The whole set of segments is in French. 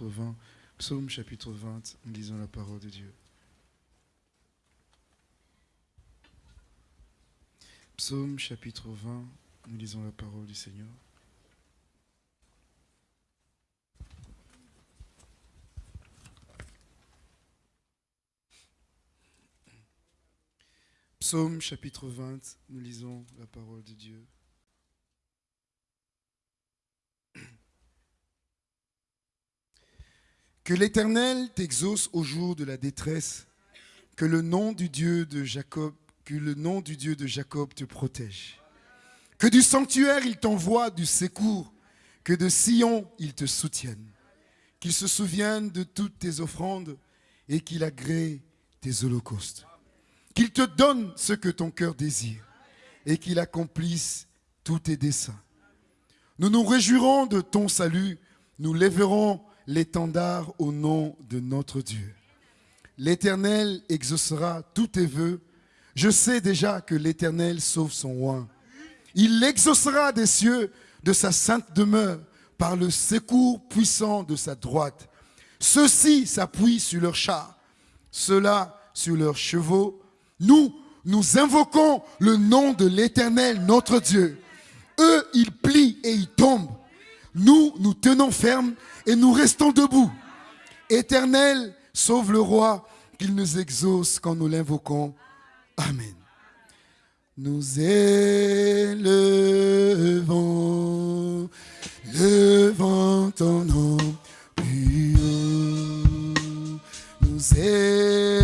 chapitre 20. Psaume chapitre 20, nous lisons la parole de Dieu. Psaume chapitre 20, nous lisons la parole du Seigneur. Psaume chapitre 20, nous lisons la parole de Dieu. Que l'Éternel t'exauce au jour de la détresse, que le nom du Dieu de Jacob, que le nom du Dieu de Jacob te protège. Que du sanctuaire il t'envoie du secours, que de Sion il te soutienne. Qu'il se souvienne de toutes tes offrandes et qu'il agrée tes holocaustes. Qu'il te donne ce que ton cœur désire et qu'il accomplisse tous tes desseins. Nous nous réjouirons de ton salut, nous lèverons l'étendard au nom de notre Dieu. L'Éternel exaucera tous tes voeux. Je sais déjà que l'Éternel sauve son oin. Il l'exaucera des cieux de sa sainte demeure par le secours puissant de sa droite. Ceux-ci s'appuient sur leurs chars, ceux-là sur leurs chevaux. Nous, nous invoquons le nom de l'Éternel, notre Dieu. Eux, ils plient et ils tombent. Nous, nous tenons ferme et nous restons debout. Éternel, sauve le roi, qu'il nous exauce quand nous l'invoquons. Amen. Nous élevons, levant ton nom. Nous élevons,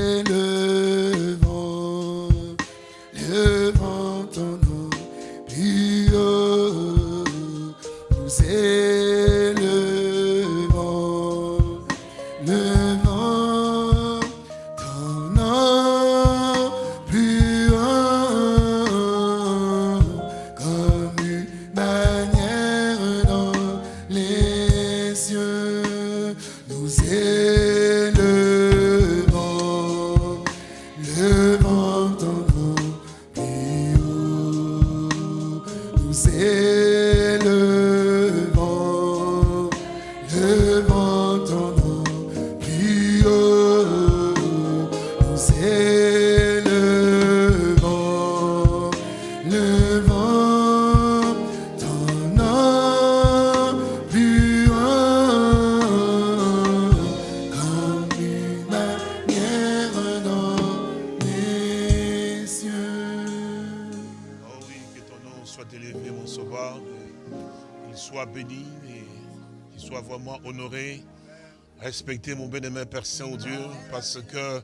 respecté, mon bien-aimé Père Saint-Dieu, parce que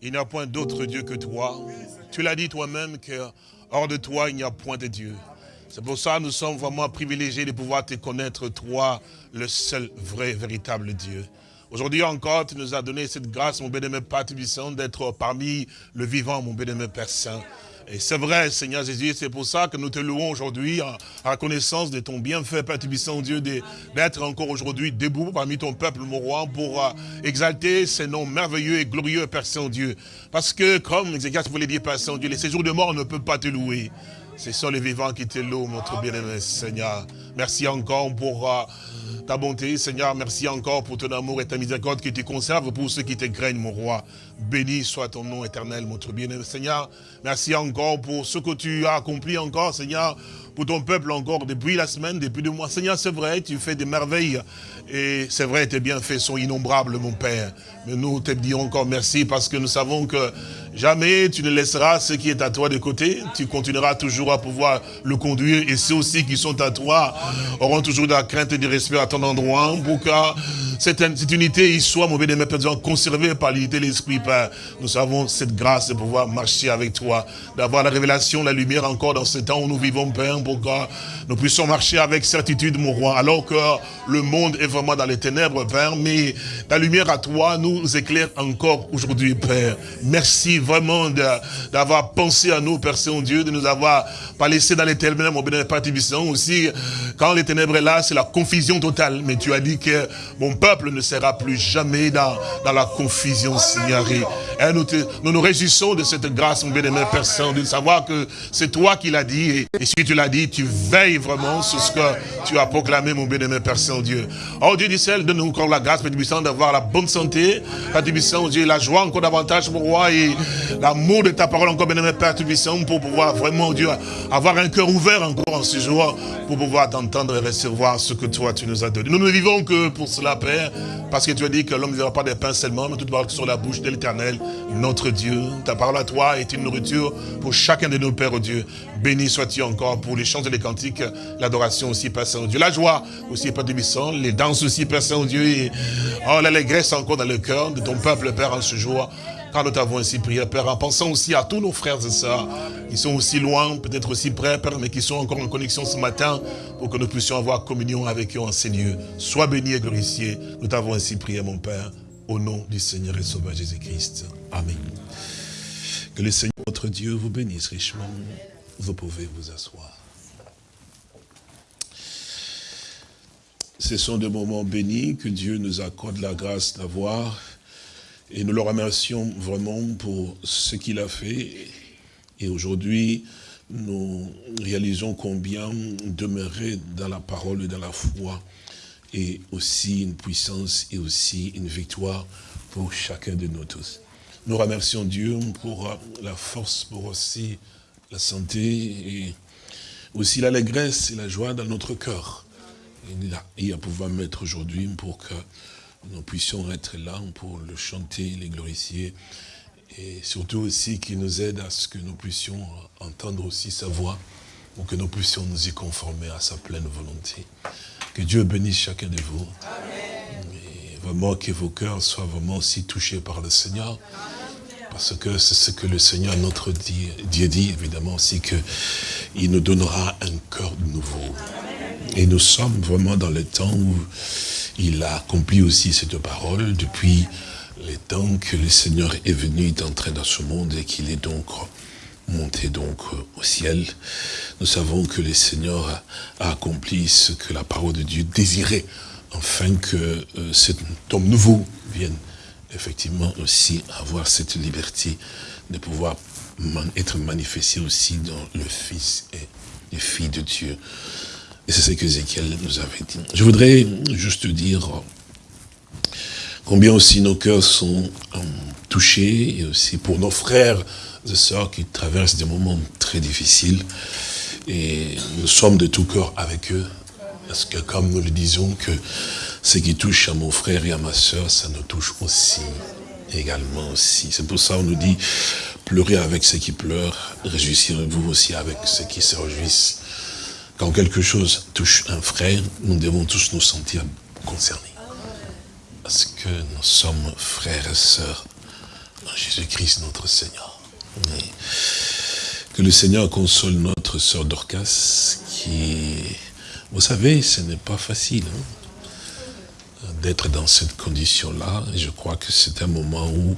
il n'y a point d'autre Dieu que toi. Tu l'as dit toi-même que hors de toi, il n'y a point de Dieu. C'est pour ça que nous sommes vraiment privilégiés de pouvoir te connaître, toi, le seul vrai, véritable Dieu. Aujourd'hui encore, tu nous as donné cette grâce, mon bien-aimé Père d'être parmi le vivant, mon bien-aimé Père Saint. Et c'est vrai, Seigneur Jésus, c'est pour ça que nous te louons aujourd'hui en en reconnaissance de ton bienfait, Père Tubissant, Dieu, d'être encore aujourd'hui debout parmi ton peuple, mon roi, pour euh, exalter ces noms merveilleux et glorieux, Père Saint-Dieu. Parce que, comme Ézéchias voulait dire, Père Saint-Dieu, les séjours de mort ne peuvent pas te louer. Ce sont les vivants qui te louent, notre bien-aimé Seigneur. Merci encore pour euh, ta bonté, Seigneur. Merci encore pour ton amour et ta miséricorde que tu conserves pour ceux qui te craignent, mon roi. Béni soit ton nom éternel, notre bien-aimé Seigneur. Merci encore pour ce que tu as accompli encore, Seigneur, pour ton peuple encore depuis la semaine, depuis deux mois. Seigneur, c'est vrai, tu fais des merveilles. Et c'est vrai, tes bienfaits sont innombrables, mon Père. Mais nous te disons encore merci parce que nous savons que jamais tu ne laisseras ce qui est à toi de côté. Tu continueras toujours à pouvoir le conduire. Et ceux aussi qui sont à toi auront toujours de la crainte et du respect à ton endroit pour cette, unité y soit, mon bien-aimé Père, Dieu, conservée par l'unité de l'Esprit, Père. Nous avons cette grâce de pouvoir marcher avec toi, d'avoir la révélation, la lumière encore dans ce temps où nous vivons, Père, pour que nous puissions marcher avec certitude, mon roi, alors que le monde est vraiment dans les ténèbres, Père, mais ta lumière à toi nous éclaire encore aujourd'hui, Père. Merci vraiment d'avoir pensé à nous, Père Saint-Dieu, de nous avoir pas laissé dans les ténèbres, mon Père Tibissant, aussi, quand les ténèbres est là, c'est la confusion totale, mais tu as dit que mon peuple peuple ne sera plus jamais dans, dans la confusion, Seigneur. Et nous, nous réjouissons de cette grâce, mon bien-aimé Père Saint, de savoir que c'est toi qui l'as dit. Et, si tu l'as dit, tu veilles vraiment sur ce que tu as proclamé, mon bien-aimé Père Saint-Dieu. Oh Dieu du ciel, donne-nous encore la grâce, Père Saint, d'avoir la bonne santé. Père Dieu, la joie encore davantage, mon roi, et l'amour de ta parole encore, bien-aimé Père Saint, pour pouvoir vraiment, Dieu, avoir un cœur ouvert encore en ce jour, pour pouvoir t'entendre et recevoir ce que toi, tu nous as donné. Nous ne vivons que pour cela, Père, parce que tu as dit que l'homme ne vivra pas des pains seulement, mais tout parole sur la bouche de l'éternel, notre Dieu. Ta parole à toi est une nourriture pour chacun de nos pères, oh Dieu. Béni sois-tu encore pour les chants et les cantiques, l'adoration aussi, Père Saint-Dieu. La joie aussi, Père Débissant, les danses aussi, Père Saint-Dieu. Et oh, l'allégresse encore dans le cœur de ton peuple, Père, en ce jour. Car nous t'avons ainsi prié, Père, en pensant aussi à tous nos frères et sœurs qui sont aussi loin, peut-être aussi près, Père, mais qui sont encore en connexion ce matin pour que nous puissions avoir communion avec eux en ces lieux. Sois béni et glorifié. Nous t'avons ainsi prié, mon Père, au nom du Seigneur et Sauveur Jésus-Christ. Amen. Que le Seigneur, notre Dieu, vous bénisse richement. Vous pouvez vous asseoir. Ce sont des moments bénis que Dieu nous accorde la grâce d'avoir et nous le remercions vraiment pour ce qu'il a fait. Et aujourd'hui, nous réalisons combien demeurer dans la parole et dans la foi est aussi une puissance et aussi une victoire pour chacun de nous tous. Nous remercions Dieu pour la force, pour aussi la santé et aussi l'allégresse et la joie dans notre cœur. Et à pouvoir mettre aujourd'hui pour que nous puissions être là pour le chanter, les glorifier, et surtout aussi qu'il nous aide à ce que nous puissions entendre aussi sa voix, pour que nous puissions nous y conformer à sa pleine volonté. Que Dieu bénisse chacun de vous. Et vraiment que vos cœurs soient vraiment aussi touchés par le Seigneur. Parce que c'est ce que le Seigneur, notre Dieu, dit, évidemment aussi, qu'il nous donnera un cœur nouveau. Et nous sommes vraiment dans le temps où il a accompli aussi cette parole depuis les temps que le Seigneur est venu, est entré dans ce monde et qu'il est donc monté donc au ciel. Nous savons que le Seigneur a accompli ce que la parole de Dieu désirait, afin que euh, cet homme nouveau vienne effectivement aussi avoir cette liberté de pouvoir être manifesté aussi dans le Fils et les filles de Dieu. Et c'est ce que Ézéchiel nous avait dit. Je voudrais juste dire combien aussi nos cœurs sont euh, touchés, et aussi pour nos frères et sœurs qui traversent des moments très difficiles. Et nous sommes de tout cœur avec eux. Parce que comme nous le disons, ce qui touche à mon frère et à ma sœur, ça nous touche aussi, également aussi. C'est pour ça qu'on nous dit, pleurez avec ceux qui pleurent, réjouissez-vous aussi avec ceux qui se réjouissent. Quand quelque chose touche un frère, nous devons tous nous sentir concernés. Parce que nous sommes frères et sœurs en Jésus-Christ notre Seigneur. que le Seigneur console notre sœur Dorcas, qui, vous savez, ce n'est pas facile hein, d'être dans cette condition-là. Je crois que c'est un moment où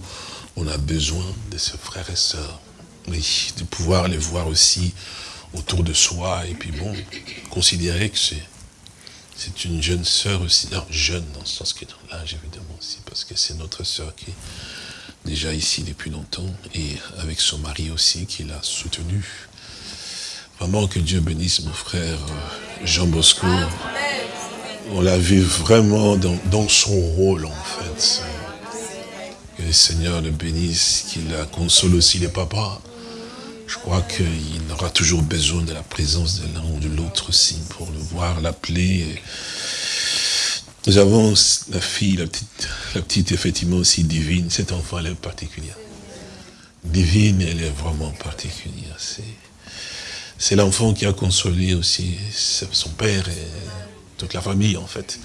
on a besoin de ses frères et sœurs. de pouvoir les voir aussi autour de soi. Et puis bon, considérer que c'est c'est une jeune sœur aussi, jeune dans le sens qui est l'âge évidemment aussi, parce que c'est notre sœur qui est déjà ici depuis longtemps, et avec son mari aussi qui l'a soutenu. Vraiment que Dieu bénisse mon frère euh, Jean Bosco. On l'a vu vraiment dans, dans, son rôle en fait. Que le Seigneur le bénisse, qu'il console aussi les papas. Je crois qu'il aura toujours besoin de la présence de l'un ou de l'autre aussi pour le voir, l'appeler. Nous avons la fille, la petite, la petite effectivement aussi divine. Cet enfant, elle est particulière. Divine, elle est vraiment particulière. C'est l'enfant qui a consolé aussi son père et toute la famille en fait,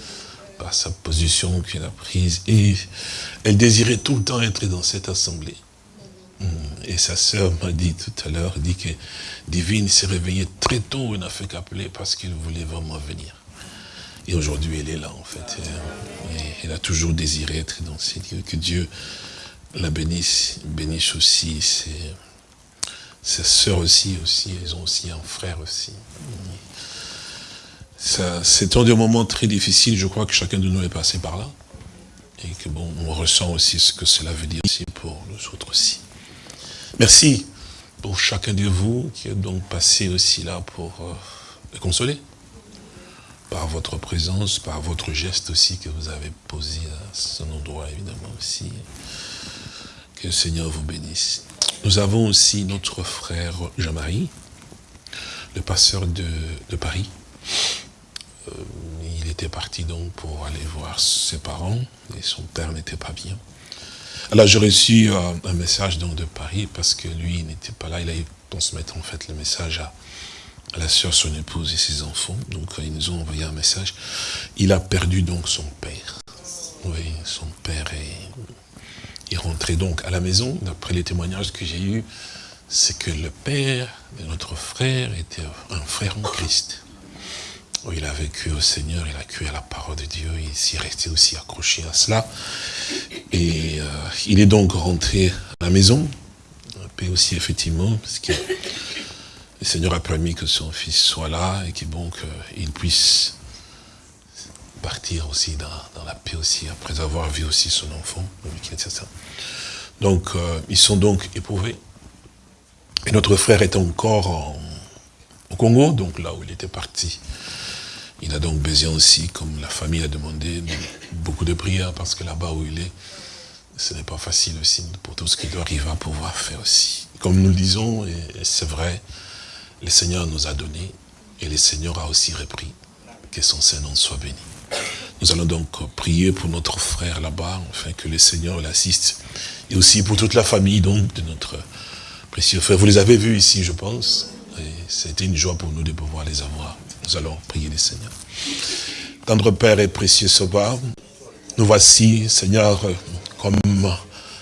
par sa position qu'elle a prise. Et elle désirait tout le temps être dans cette assemblée. Et sa sœur m'a dit tout à l'heure, dit que Divine s'est réveillée très tôt, elle n'a fait qu'appeler parce qu'elle voulait vraiment venir. Et aujourd'hui, elle est là, en fait. Elle a toujours désiré être dans ces lieux. Que Dieu la bénisse, bénisse aussi ses, ses sœurs aussi, aussi, elles ont aussi un frère aussi. C'est un des moments très difficiles, je crois que chacun de nous est passé par là. et que bon, on ressent aussi ce que cela veut dire aussi pour nous autres aussi. Merci pour chacun de vous qui est donc passé aussi là pour euh, le consoler. Par votre présence, par votre geste aussi que vous avez posé à son endroit évidemment aussi. Que le Seigneur vous bénisse. Nous avons aussi notre frère Jean-Marie, le passeur de, Paris. Euh, il était parti donc pour aller voir ses parents et son père n'était pas bien. Alors j'ai reçu euh, un message donc de Paris parce que lui n'était pas là, il a transmettre en fait le message à, la soeur, son épouse et ses enfants. Donc ils nous ont envoyé un message. Il a perdu donc son père. Oui, son père est il rentrait donc à la maison, d'après les témoignages que j'ai eus, c'est que le père de notre frère était un frère en Christ. Il a vécu au Seigneur, il a cru à la parole de Dieu, il s'y resté aussi accroché à cela. Et euh, il est donc rentré à la maison, paix aussi effectivement, parce que le Seigneur a permis que son fils soit là et qu'il puisse partir aussi dans, la paix aussi, après avoir vu aussi son enfant, Donc, euh, ils sont donc éprouvés. Et notre frère est encore au Congo, donc là où il était parti. Il a donc besoin aussi, comme la famille a demandé, beaucoup de prières, parce que là-bas où il est, ce n'est pas facile aussi pour tout ce qu'il doit arriver à pouvoir faire aussi. Comme nous le disons, et c'est vrai, le Seigneur nous a donné, et le Seigneur a aussi repris. Que son Saint-Nom soit béni. Nous allons donc prier pour notre frère là-bas, afin que le Seigneur l'assiste. Et aussi pour toute la famille donc de notre précieux frère. Vous les avez vus ici, je pense. Et c'était une joie pour nous de pouvoir les avoir. Nous allons prier le Seigneur. Tendre Père et précieux Sauveur, nous voici, Seigneur, comme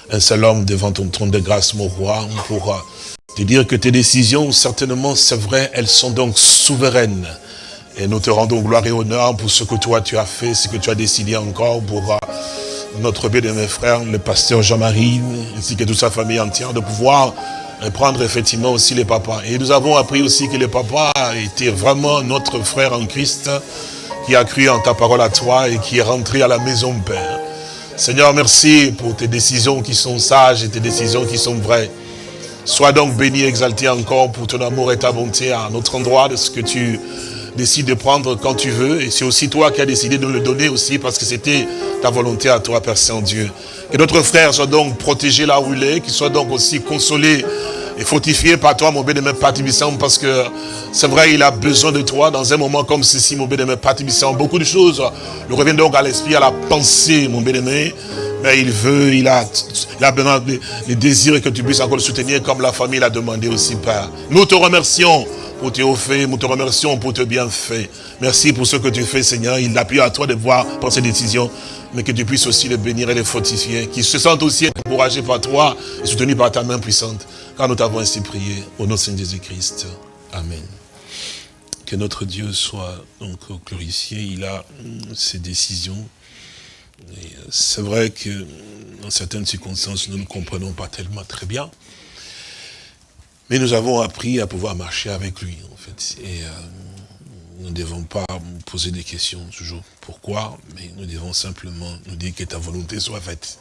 un seul homme devant ton trône de grâce, mon roi, pour te dire que tes décisions, certainement, c'est vrai, elles sont donc souveraines. Et nous te rendons gloire et honneur pour ce que toi tu as fait, ce que tu as décidé encore pour notre bien-aimé frère, le pasteur Jean-Marie, ainsi que toute sa famille entière, de pouvoir prendre effectivement aussi les papas. Et nous avons appris aussi que le papa était vraiment notre frère en Christ, qui a cru en ta parole à toi et qui est rentré à la maison Père. Seigneur, merci pour tes décisions qui sont sages et tes décisions qui sont vraies. Sois donc béni, exalté encore pour ton amour et ta bonté à notre endroit de ce que tu décide de prendre quand tu veux. Et c'est aussi toi qui as décidé de le donner aussi parce que c'était ta volonté à toi, Père Saint-Dieu. Que notre frère soit donc protégé là où il est, qu'il soit donc aussi consolé et fortifié par toi, mon bénémoine Père parce que c'est vrai, il a besoin de toi dans un moment comme ceci, mon bénémoine Père Beaucoup de choses nous reviennent donc à l'esprit, à la pensée, mon bénémoine Mais il veut, il a, il a besoin les désirs que tu puisses encore le soutenir comme la famille l'a demandé aussi, Père. Nous te remercions pour tes hauts nous te remercions pour tes bienfaits. Merci pour ce que tu fais, Seigneur. Il appuie à toi de voir pour ces décisions, mais que tu puisses aussi les bénir et les fortifier, qu'ils se sentent aussi encouragés par toi et soutenus par ta main puissante. Car nous t'avons ainsi prié, au nom de Saint Jésus-Christ. Amen. Que notre Dieu soit donc glorifié. Il a ses décisions. C'est vrai que dans certaines circonstances, nous ne comprenons pas tellement très bien. Mais nous avons appris à pouvoir marcher avec lui, en fait. Euh, nous ne devons pas poser des questions toujours. Pourquoi? Mais nous devons simplement nous dire que ta volonté soit faite.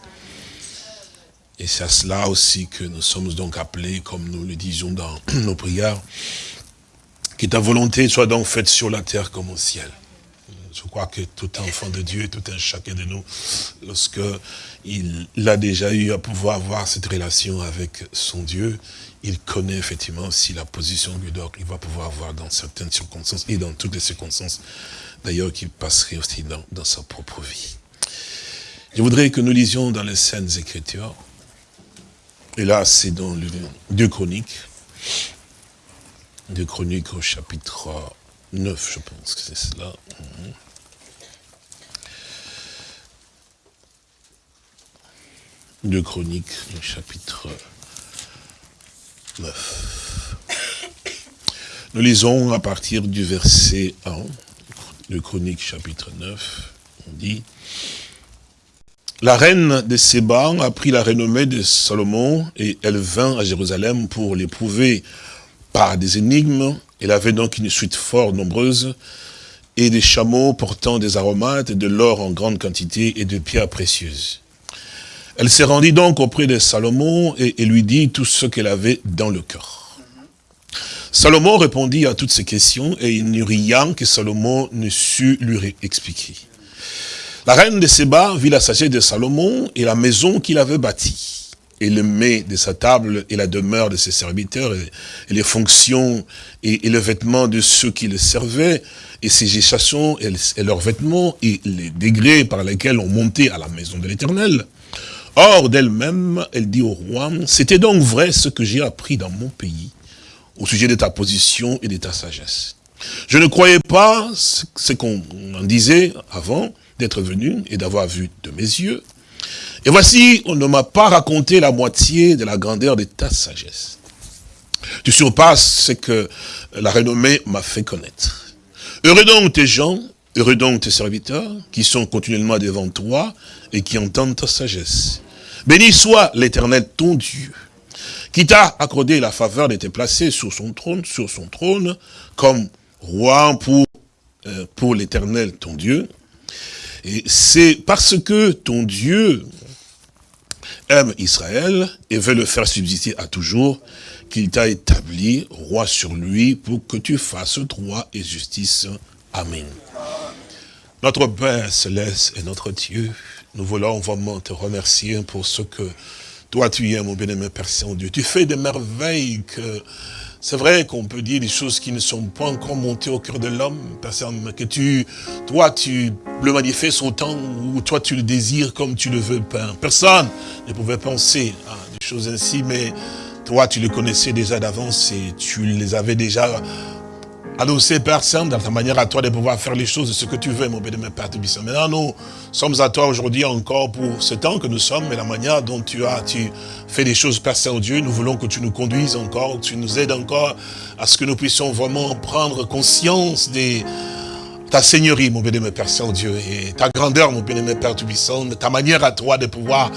Et c'est à cela aussi que nous sommes donc appelés, comme nous le disons dans nos prières, que ta volonté soit donc faite sur la terre comme au ciel. Je crois que tout enfant de Dieu, tout un chacun de nous, lorsque il a déjà eu à pouvoir avoir cette relation avec son Dieu, il connaît effectivement aussi la position qu'il va pouvoir avoir dans certaines circonstances et dans toutes les circonstances, d'ailleurs, qu'il passerait aussi dans, dans, sa propre vie. Je voudrais que nous lisions dans les Saintes Écritures, et là c'est dans le Deux Chroniques, Deux Chroniques au chapitre 9, je pense que c'est cela. Deux Chroniques, le chapitre nous lisons à partir du verset 1 de Chronique chapitre 9, on dit La reine de Séba a pris la renommée de Salomon et elle vint à Jérusalem pour l'éprouver par des énigmes. Elle avait donc une suite fort nombreuse et des chameaux portant des aromates, de l'or en grande quantité et de pierres précieuses. Elle s'est rendue donc auprès de Salomon et, lui dit tout ce qu'elle avait dans le cœur. Salomon répondit à toutes ces questions et il n'y eut rien que Salomon ne sut lui expliquer. La reine de Séba vit la sagesse de Salomon et la maison qu'il avait bâtie, et le mets de sa table et la demeure de ses serviteurs, et, les fonctions et, le vêtement de ceux qui le servaient, et ses géchations et, et leurs vêtements, et les degrés par lesquels on montait à la maison de l'Éternel. Or d'elle-même, elle dit au roi, c'était donc vrai ce que j'ai appris dans mon pays, au sujet de ta position et de ta sagesse. Je ne croyais pas ce qu'on disait avant d'être venu et d'avoir vu de mes yeux. Et voici, on ne m'a pas raconté la moitié de la grandeur de ta sagesse. Tu surpasses ce que la renommée m'a fait connaître. Heureux donc tes gens, heureux donc tes serviteurs, qui sont continuellement devant toi et qui entendent ta sagesse. Béni soit l'éternel ton Dieu, qui t'a accordé la faveur de te placer sur son trône, sur son trône, comme roi pour, euh, pour l'éternel ton Dieu. Et c'est parce que ton Dieu aime Israël et veut le faire subsister à toujours, qu'il t'a établi roi sur lui pour que tu fasses droit et justice. Amen. Notre Père céleste et notre Dieu, nous voulons vraiment te remercier pour ce que toi tu es, mon bien-aimé Père Saint-Dieu. Tu fais des merveilles que... C'est vrai qu'on peut dire des choses qui ne sont pas encore montées au cœur de l'homme, mais que tu, toi, tu le manifestes autant où toi tu le désires comme tu le veux. Personne ne pouvait penser à des choses ainsi, mais toi, tu les connaissais déjà d'avance et tu les avais déjà Annoncé, Père Saint, dans ta manière à toi de pouvoir faire les choses de ce que tu veux, mon bénémoine Père Tubissant. Maintenant, nous sommes à toi aujourd'hui encore pour ce temps que nous sommes, mais la manière dont tu as tu fais des choses, Père Saint-Dieu, nous voulons que tu nous conduises encore, que tu nous aides encore à ce que nous puissions vraiment prendre conscience de ta seigneurie, mon bénémoine Père Saint-Dieu, et ta grandeur, mon bénémoine Père Tubissant, ta manière à toi de pouvoir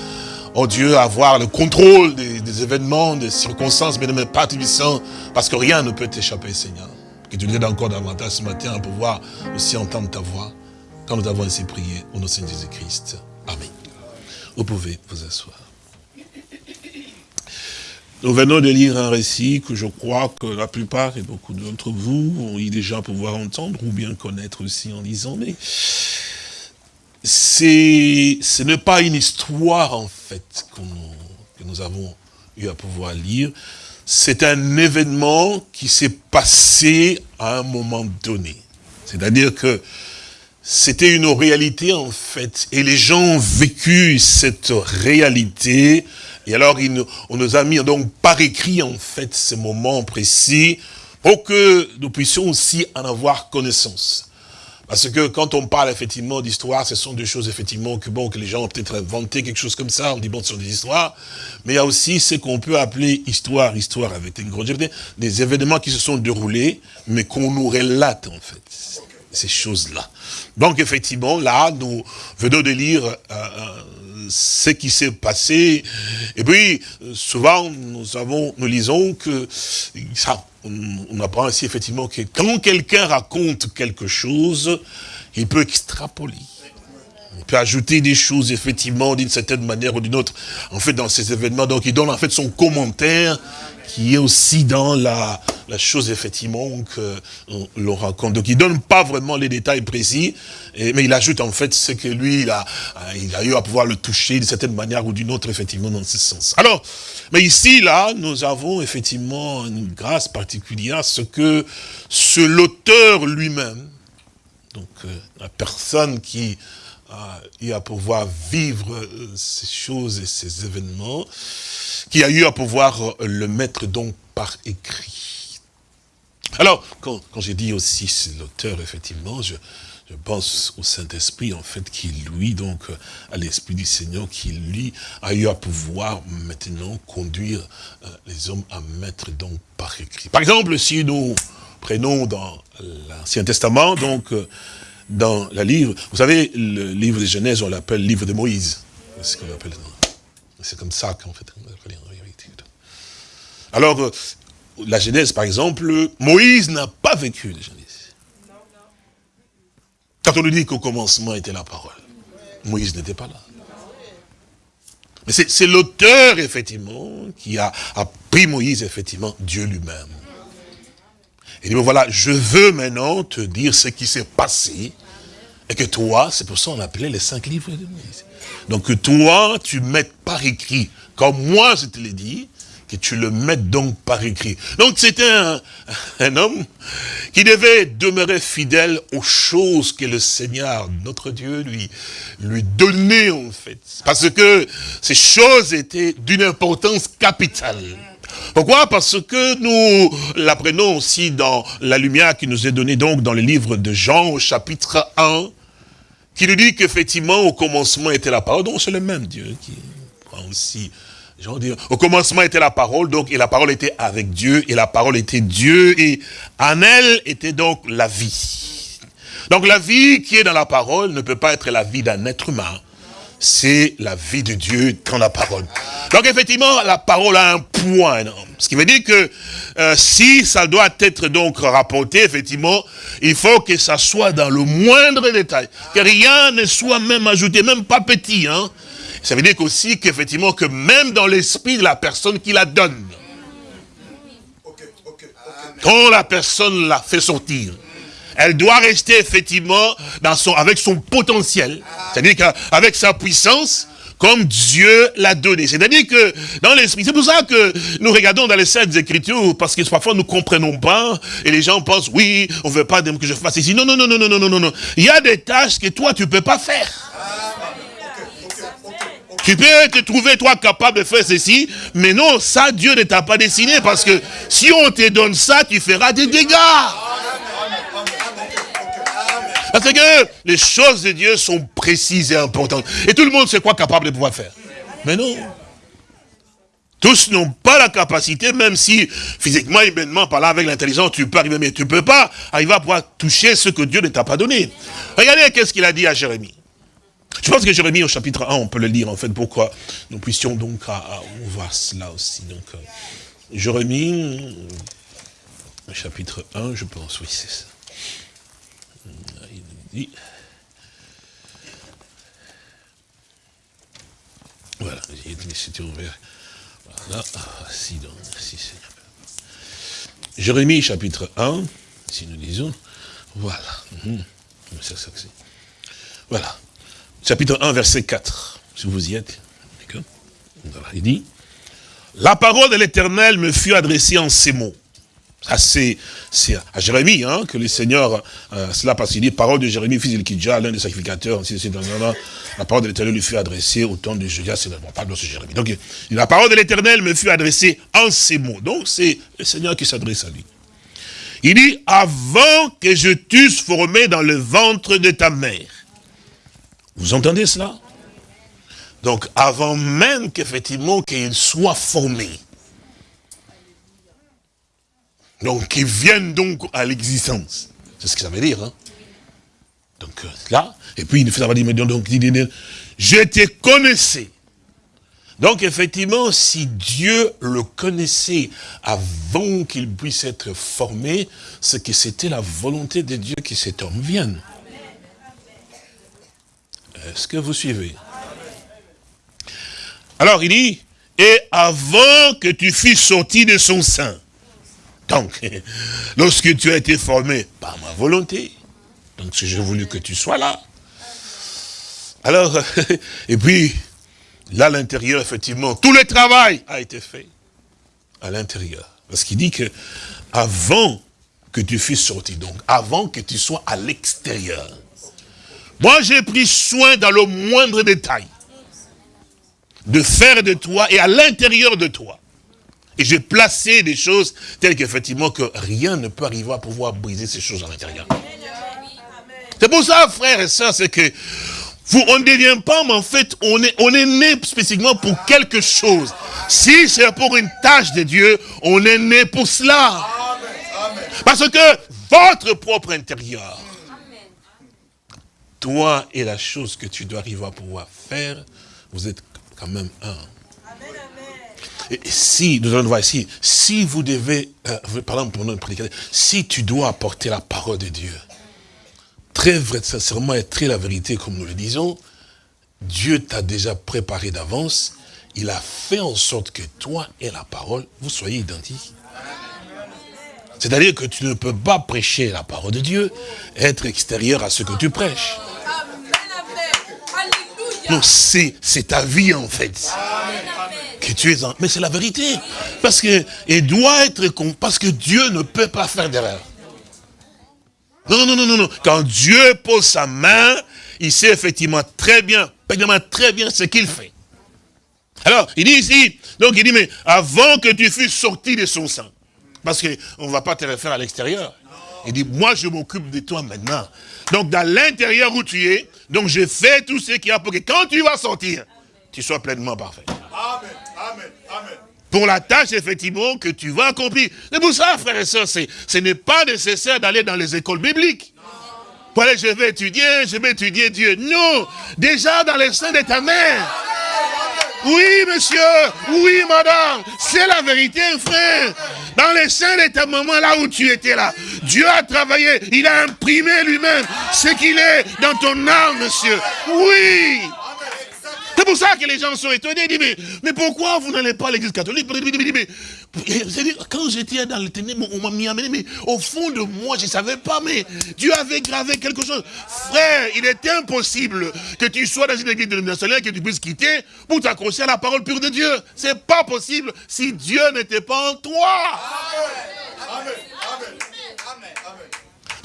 oh Dieu, avoir le contrôle des, événements, des circonstances, bien Père Tubissant, parce que rien ne peut t'échapper, Seigneur. Que tu nous aides encore davantage ce matin à pouvoir aussi entendre ta voix quand nous avons ainsi prié au nom de Seigneur Jésus-Christ. Amen. Vous pouvez vous asseoir. Nous venons de lire un récit que je crois que la plupart et beaucoup d'entre vous ont eu déjà pouvoir entendre ou bien connaître aussi en lisant, mais ce n'est pas une histoire en fait que nous avons eu à pouvoir lire, c'est un événement qui s'est passé à un moment donné. C'est-à-dire que c'était une réalité en fait, et les gens ont vécu cette réalité, et alors on nous a mis donc par écrit en fait ces moments précis, pour que nous puissions aussi en avoir connaissance. Parce que quand on parle effectivement d'histoire, ce sont des choses effectivement que bon que les gens ont peut-être inventé quelque chose comme ça, on dit bon ce sont des histoires, mais il y a aussi ce qu'on peut appeler histoire, histoire avec une grande des événements qui se sont déroulés, mais qu'on nous relate en fait, ces choses-là. Donc effectivement, là, nous venons de lire euh, ce qui s'est passé, et puis souvent nous avons, nous lisons que ça, on, apprend ainsi effectivement que quand quelqu'un raconte quelque chose, il peut extrapoler. On peut ajouter des choses, effectivement, d'une certaine manière ou d'une autre, en fait, dans ces événements. Donc, il donne, en fait, son commentaire qui est aussi dans la, chose, effectivement, que l'on raconte. Donc, il donne pas vraiment les détails précis, mais il ajoute, en fait, ce que lui, il a, eu à pouvoir le toucher d'une certaine manière ou d'une autre, effectivement, dans ce sens. Alors, mais ici, là, nous avons, effectivement, une grâce particulière, ce que ce l'auteur lui-même, donc euh, la personne qui eu à pouvoir vivre euh, ces choses et ces événements, qui a eu à pouvoir euh, le mettre donc par écrit. Alors, quand, j'ai dit aussi l'auteur, effectivement, je, pense au Saint-Esprit, en fait, qui lui, donc, euh, à l'Esprit du Seigneur, qui lui, a eu à pouvoir maintenant conduire les hommes à mettre donc par écrit. Par exemple, si nous prenons dans l'Ancien Testament, donc, dans le livre, vous savez, le livre de Genèse, on l'appelle livre de Moïse. C'est C'est comme ça qu'en fait, Alors, euh, la Genèse, par exemple, Moïse n'a pas vécu la Genèse. Quand on nous dit qu'au commencement était la parole, Moïse n'était pas là. Mais c'est l'auteur, effectivement, qui a, pris Moïse, effectivement, Dieu lui-même. Il dit, voilà, je veux maintenant te dire ce qui s'est passé, et que toi, c'est pour ça qu'on appelait les cinq livres de Moïse. Donc que toi, tu mettes par écrit, comme moi je te l'ai dit, que tu le mettes donc par écrit. Donc c'était un, un, homme qui devait demeurer fidèle aux choses que le Seigneur, notre Dieu, lui, lui donnait en fait. Parce que ces choses étaient d'une importance capitale. Pourquoi? Parce que nous l'apprenons aussi dans la lumière qui nous est donnée donc dans le livre de Jean au chapitre 1, qui nous dit qu'effectivement au commencement était la parole, donc c'est le même Dieu qui prend aussi au commencement était la parole, donc, et la parole était avec Dieu, et la parole était Dieu, et en elle était donc la vie. Donc la vie qui est dans la parole ne peut pas être la vie d'un être humain. C'est la vie de Dieu dans la parole. Donc effectivement, la parole a un énorme. Ce qui veut dire que euh, si ça doit être donc rapporté, effectivement, il faut que ça soit dans le moindre détail. Que rien ne soit même ajouté, même pas petit. Hein. Ça veut dire aussi qu'effectivement, que même dans l'esprit de la personne qui la donne, quand la personne la fait sortir, elle doit rester effectivement avec son potentiel, c'est-à-dire qu'avec sa puissance, comme Dieu l'a donné. C'est-à-dire que dans l'esprit, c'est pour ça que nous regardons dans les Saintes Écritures, parce que parfois nous comprenons pas, et les gens pensent, oui, on veut pas que je fasse ici. Non, non, non, non, non, non, non, non. Il y a des tâches que toi, tu peux pas faire. Tu peux te trouver, toi, capable de faire ceci, mais non, ça, Dieu ne t'a pas dessiné, parce que si on te donne ça, tu feras des dégâts. Parce que les choses de Dieu sont précises et importantes. Et tout le monde sait quoi capable de pouvoir faire. Mais non. Tous n'ont pas la capacité, même si physiquement, humainement, par là, avec l'intelligence, tu peux arriver, mais tu ne peux pas arriver à pouvoir toucher ce que Dieu ne t'a pas donné. Regardez qu'est-ce qu'il a dit à Jérémie. Je pense que Jérémie au chapitre 1, on peut le lire en fait, pourquoi nous puissions donc voir cela aussi. Donc, euh, Jérémie, chapitre 1, je pense, oui, c'est ça. Dit, voilà, c'était ouvert. Voilà, si donc, si Jérémie, chapitre 1, si nous disons, voilà. Mhm. Voilà chapitre 1, verset 4, si vous y êtes. il dit, la parole de l'éternel me fut adressée en ces mots. C'est à Jérémie hein, que le Seigneur, euh, cela parce qu'il dit, parole de Jérémie, fils d'Elkidja, l'un des sacrificateurs, la parole de l'éternel lui fut adressée au temps de Judas, c'est bon, Jérémie. Donc, la parole de l'éternel me fut adressée en ces mots. Donc, c'est le Seigneur qui s'adresse à lui. Il dit, avant que je t'eusse formé dans le ventre de ta mère, vous entendez cela? Donc, avant même qu'effectivement qu'il soit formé, donc qu'il vienne donc à l'existence. C'est ce que ça veut dire. Hein? Donc euh, là, et puis il fait savoir, mais donc, je te connaissais. Donc effectivement, si Dieu le connaissait avant qu'il puisse être formé, c'est que c'était la volonté de Dieu que cet homme vienne. Est-ce que vous suivez? Alors il dit, et avant que tu fusses sorti de son sein, donc, lorsque tu as été formé par ma volonté, donc si j'ai voulu que tu sois là, alors, et puis, là, à l'intérieur, effectivement, tout le travail a été fait à l'intérieur. Parce qu'il dit que avant que tu fusses sorti, donc avant que tu sois à l'extérieur, moi, j'ai pris soin dans le moindre détail de faire de toi et à l'intérieur de toi. Et j'ai placé des choses telles qu'effectivement que rien ne peut arriver à pouvoir briser ces choses à l'intérieur. C'est pour ça, frères et sœurs, c'est que vous, on ne devient pas, mais en fait, on est, on est né spécifiquement pour quelque chose. Si c'est pour une tâche de Dieu, on est né pour cela. Parce que votre propre intérieur, toi et la chose que tu dois arriver à pouvoir faire, vous êtes quand même un. Et si, nous allons voir ici, si vous devez, euh, par exemple, pour notre prédicateur, si tu dois apporter la parole de Dieu, très vrai, sincèrement et très la vérité, comme nous le disons, Dieu t'a déjà préparé d'avance. Il a fait en sorte que toi et la parole, vous soyez identiques. C'est-à-dire que tu ne peux pas prêcher la parole de Dieu, être extérieur à ce que tu prêches. Non, c'est ta vie en fait. Tu es en... Mais c'est la vérité. Parce que, et doit être parce que Dieu ne peut pas faire d'erreur. Non, non, non, non, non. Quand Dieu pose sa main, il sait effectivement très bien, très bien ce qu'il fait. Alors, il dit ici, donc il dit, mais avant que tu fusses sorti de son sang, parce qu'on ne va pas te refaire à l'extérieur. Il dit, moi je m'occupe de toi maintenant. Donc dans l'intérieur où tu es, donc je fais tout ce qu'il y a pour que quand tu vas sortir, tu sois pleinement parfait. Amen. Pour la tâche, effectivement, que tu vas accomplir. C'est pour ça, frères et sœurs, ce n'est pas nécessaire d'aller dans les écoles bibliques. Pour aller, je vais étudier, je vais étudier Dieu. Non, déjà dans les seins de ta mère. Oui, monsieur. Oui, madame. C'est la vérité, frère. Dans les seins de ta maman, là où tu étais là, Dieu a travaillé. Il a imprimé lui-même ce qu'il est dans ton âme, monsieur. Oui. C'est pour ça que les gens sont étonnés. Ils disent, mais, pourquoi vous n'allez pas à l'église catholique? Mais, Quand j'étais dans le ténèbres, on m'a mis à mais au fond de moi, je ne savais pas, mais Dieu avait gravé quelque chose. Frère, il est impossible que tu sois dans une église dénominationnelle, que tu puisses quitter pour t'accrocher à la parole pure de Dieu. C'est pas possible si Dieu n'était pas en toi. Amen. Amen.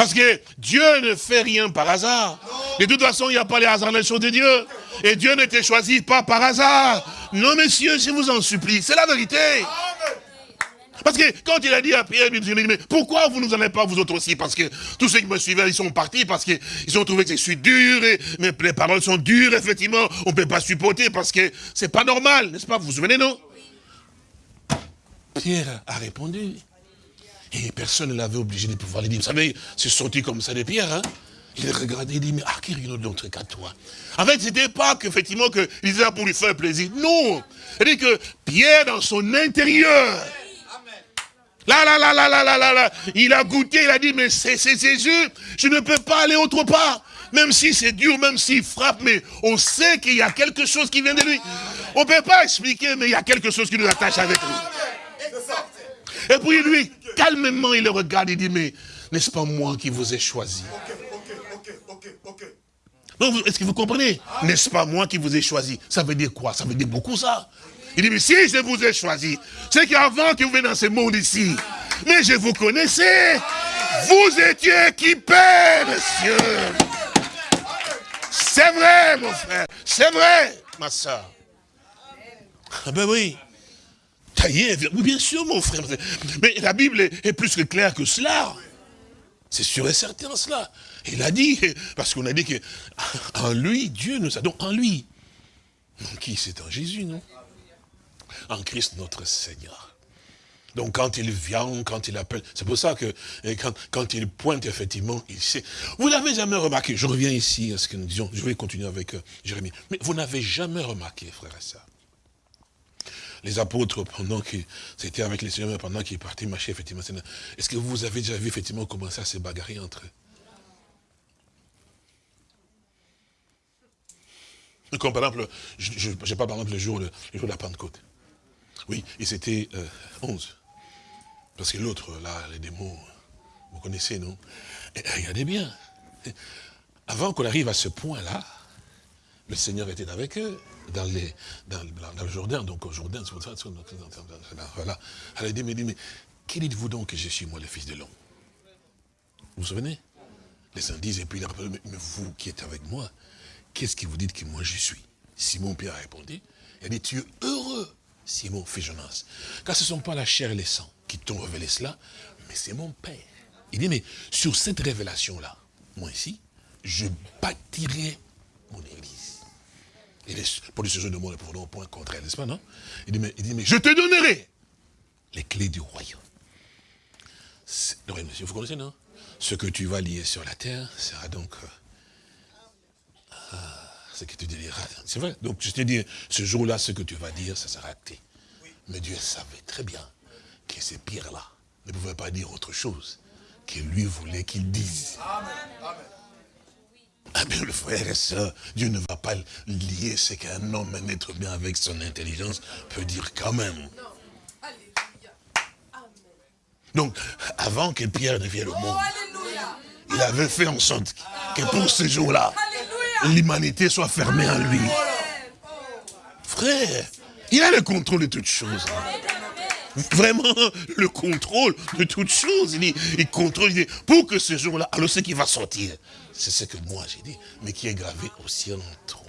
Parce que Dieu ne fait rien par hasard. De toute façon, il n'y a pas les hasards dans les choses de Dieu. Et Dieu n'était choisi pas par hasard. Non, messieurs, je vous en supplie. C'est la vérité. Parce que quand il a dit à Pierre, il dit, mais pourquoi vous ne nous en avez pas vous autres aussi? Parce que tous ceux qui me suivaient, ils sont partis parce qu'ils ont trouvé que je suis dur, et les paroles sont dures, effectivement, on ne peut pas supporter parce que c'est pas normal, n'est-ce pas? Vous vous souvenez, non? Pierre a répondu. Et personne ne l'avait obligé de pouvoir le dire. Vous savez, c'est sorti comme ça de Pierre, hein il regardait, il dit, mais ah, qui rien d'autre qu'à toi En fait, c'était pas qu'effectivement, qu'il disait pour lui faire plaisir. Non dit que Pierre, dans son intérieur, Là, là, là, là, là, là, là, là, il a goûté, il a dit, mais c'est Jésus, je ne peux pas aller autre part. Même si c'est dur, même s'il frappe, mais on sait qu'il y a quelque chose qui vient de lui. On ne peut pas expliquer, mais il y a quelque chose qui nous attache avec lui. Et puis lui, calmement, il le regarde, il dit, mais n'est-ce pas moi qui vous ai choisi? Est-ce que vous comprenez? N'est-ce pas moi qui vous ai choisi? Ça veut dire quoi? Ça veut dire beaucoup ça. Il dit, mais si je vous ai choisi, c'est qu'avant que vous veniez dans ce monde ici, mais je vous connaissais. Vous étiez équipés, monsieur. C'est vrai, mon frère. C'est vrai, ma soeur. Ah ben oui. Taillé, oui, bien sûr, mon frère. Mais la Bible est plus que claire que cela. C'est sûr et certain cela. Il a dit, parce qu'on a dit que en lui, Dieu nous a donc en lui. qui? C'est en Jésus, non? En Christ notre Seigneur. Donc quand il vient, quand il appelle, c'est pour ça que quand, quand, il pointe, effectivement, il sait. Vous n'avez jamais remarqué, je reviens ici à ce que nous disons, je vais continuer avec euh, Jérémie, mais vous n'avez jamais remarqué, frère et les apôtres, pendant qu'ils c'était avec les seigneurs, pendant qu'ils partaient marcher, effectivement, est-ce que vous avez déjà vu, effectivement, comment ça se bagarrer entre eux? Comme par exemple, je ne sais pas par exemple le jour, le, jour de la Pentecôte. Oui, et c'était 11. Euh, Parce que l'autre, là, les démons, vous connaissez, non? Regardez bien. Avant qu'on arrive à ce point-là, le Seigneur était avec eux dans, le Jourdain, donc au Jourdain, c'est ça, voilà. Alors il dit, mais, mais qui dites-vous donc que je suis moi le fils de l'homme? Vous vous souvenez? Les saints disent, et puis il a mais vous qui êtes avec moi, qu'est-ce que vous dites que moi je suis? Simon-Pierre a répondu, il a dit, tu es heureux, Simon, fils Jonas, car ce ne sont pas la chair et les sangs qui t'ont révélé cela, mais c'est mon Père. Il dit, mais sur cette révélation-là, moi ici, je bâtirai mon église. Et les, pour les sujets de monde, au point contraire, n'est-ce pas, non? Il dit, mais, il je te donnerai les clés du royaume. Vous connaissez, non? Ce que tu vas lier sur la terre sera donc euh, ce que tu diras. C'est vrai. Donc je te dis, ce jour-là, ce que tu vas dire, ça sera acté. Mais Dieu savait très bien que ces pierres-là ne pouvaient pas dire autre chose que lui voulait qu'ils disent. Ah bien, le frère et soeur, Dieu ne va pas lier ce qu'un homme, un être bien avec son intelligence peut dire quand même. Donc, avant que Pierre ne vienne au monde, il avait fait en sorte que pour ce jour-là, l'humanité soit fermée en lui. Frère, il a le contrôle de toutes choses. Vraiment, le contrôle de toutes choses. Il, il contrôle, il dit, pour que ce jour-là, alors ce qui va sortir, c'est ce que moi j'ai dit, mais qui est gravé au ciel en toi.